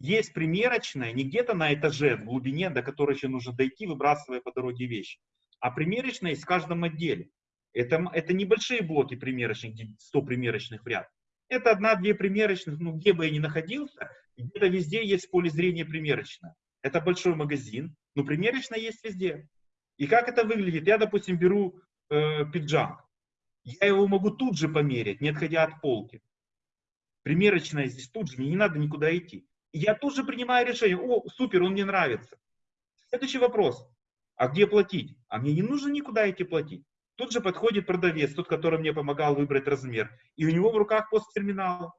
Есть примерочная не где-то на этаже в глубине, до которой еще нужно дойти, выбрасывая по дороге вещи, а примерочная есть в каждом отделе. Это, это небольшие блоки примерочных, где 100 примерочных в ряд. Это одна-две примерочных, ну где бы я ни находился, где-то везде есть поле зрения примерочная. Это большой магазин, но примерочная есть везде. И как это выглядит? Я, допустим, беру э, пиджак. Я его могу тут же померить, не отходя от полки. Примерочная здесь тут же, мне не надо никуда идти. И я тут же принимаю решение, о, супер, он мне нравится. Следующий вопрос, а где платить? А мне не нужно никуда идти платить. Тут же подходит продавец, тот, который мне помогал выбрать размер, и у него в руках посттерминал.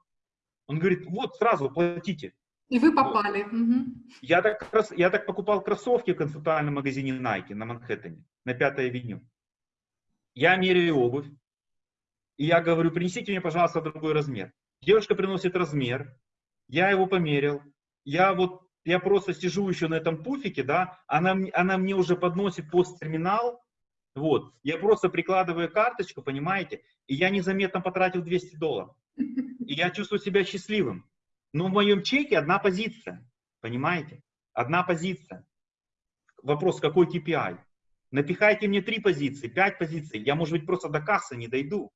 Он говорит, вот сразу платите. И вы попали. Вот. Угу. Я, так, я так покупал кроссовки в концептуальном магазине Nike на Манхэттене, на Пятой авеню. Я меряю обувь, и я говорю, принесите мне, пожалуйста, другой размер. Девушка приносит размер, я его померил, я вот, я просто сижу еще на этом пуфике, да, она, она мне уже подносит посттерминал, вот. Я просто прикладываю карточку, понимаете, и я незаметно потратил 200 долларов. И я чувствую себя счастливым. Но в моем чеке одна позиция, понимаете? Одна позиция. вопрос, какой KPI? Напихайте мне три позиции, пять позиций, я, может быть, просто до кассы не дойду.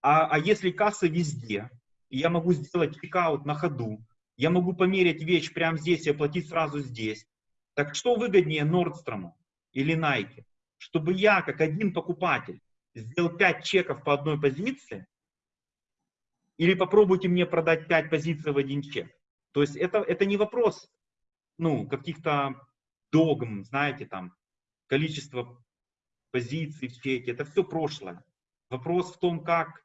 А, а если касса везде, и я могу сделать чекаут на ходу, я могу померить вещь прямо здесь и оплатить сразу здесь. Так что выгоднее Нордстрому или Nike? Чтобы я, как один покупатель, сделал 5 чеков по одной позиции, или попробуйте мне продать 5 позиций в один чек. То есть это, это не вопрос ну, каких-то догм, знаете, там, количество позиций в чеке, это все прошлое. Вопрос в том, как,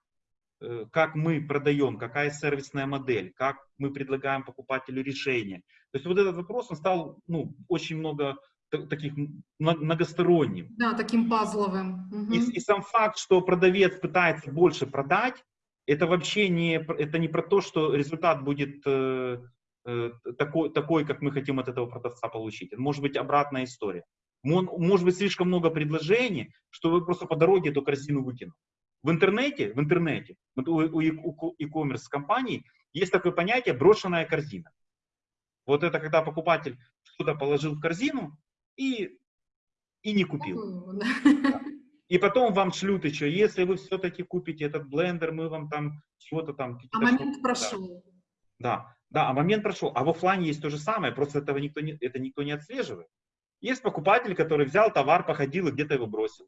как мы продаем, какая сервисная модель, как мы предлагаем покупателю решение. То есть вот этот вопрос, он стал ну, очень много таких многосторонним. Да, таким пазловым. Угу. И, и сам факт, что продавец пытается больше продать, это вообще не, это не про то, что результат будет э, э, такой, такой, как мы хотим от этого продавца получить. Это может быть обратная история. Может быть слишком много предложений, что вы просто по дороге эту корзину выкинули. В интернете, в интернете, у e-commerce компаний есть такое понятие брошенная корзина. Вот это когда покупатель что-то положил в корзину и, и не купил. И потом вам шлют еще, если вы все-таки купите этот блендер, мы вам там чего-то там... А момент прошел. Да, да, а момент прошел. А в офлайне есть то же самое, просто этого никто не, это никто не отслеживает. Есть покупатель, который взял товар, походил и где-то его бросил.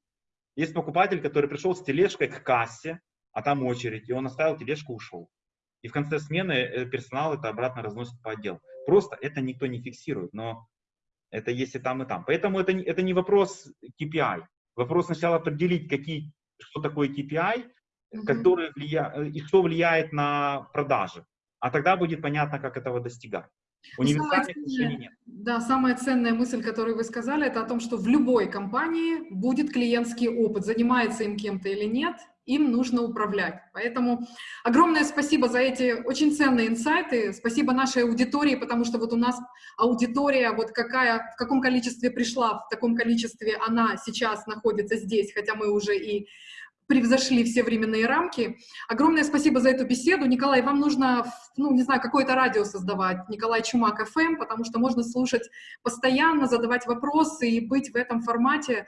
Есть покупатель, который пришел с тележкой к кассе, а там очередь, и он оставил тележку, ушел. И в конце смены э, персонал это обратно разносит по отделу. Просто это никто не фиксирует, но это есть и там, и там. Поэтому это, это не вопрос KPI. Вопрос сначала определить, какие, что такое KPI, mm-hmm. который влия, э, и что влияет на продажи. А тогда будет понятно, как этого достигать. Универсальных решений нет. Да, самая ценная мысль, которую вы сказали, это о том, что в любой компании будет клиентский опыт, занимается им кем-то или нет, им нужно управлять. Поэтому огромное спасибо за эти очень ценные инсайты, спасибо нашей аудитории, потому что вот у нас аудитория, вот какая, в каком количестве пришла, в таком количестве она сейчас находится здесь, хотя мы уже и превзошли все временные рамки. Огромное спасибо за эту беседу. Николай, вам нужно, ну, не знаю, какое-то радио создавать, Николай Чумак ФМ, потому что можно слушать постоянно, задавать вопросы и быть в этом формате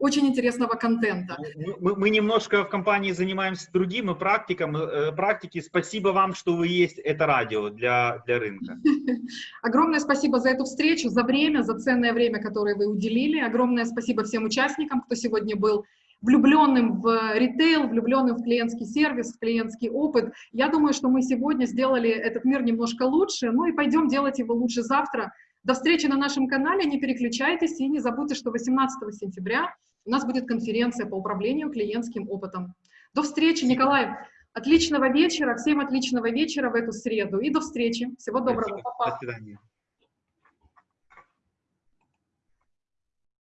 очень интересного контента. Ну, мы, мы немножко в компании занимаемся другим и практиком, э, практики. Спасибо вам, что вы есть это радио для, для рынка. Огромное спасибо за эту встречу, за время, за ценное время, которое вы уделили. Огромное спасибо всем участникам, кто сегодня был влюбленным в ритейл, влюбленным в клиентский сервис, в клиентский опыт. Я думаю, что мы сегодня сделали этот мир немножко лучше, ну и пойдем делать его лучше завтра. До встречи на нашем канале, не переключайтесь и не забудьте, что 18 сентября у нас будет конференция по управлению клиентским опытом. До встречи, Николай. Отличного вечера, всем отличного вечера в эту среду и до встречи. Всего доброго. До свидания.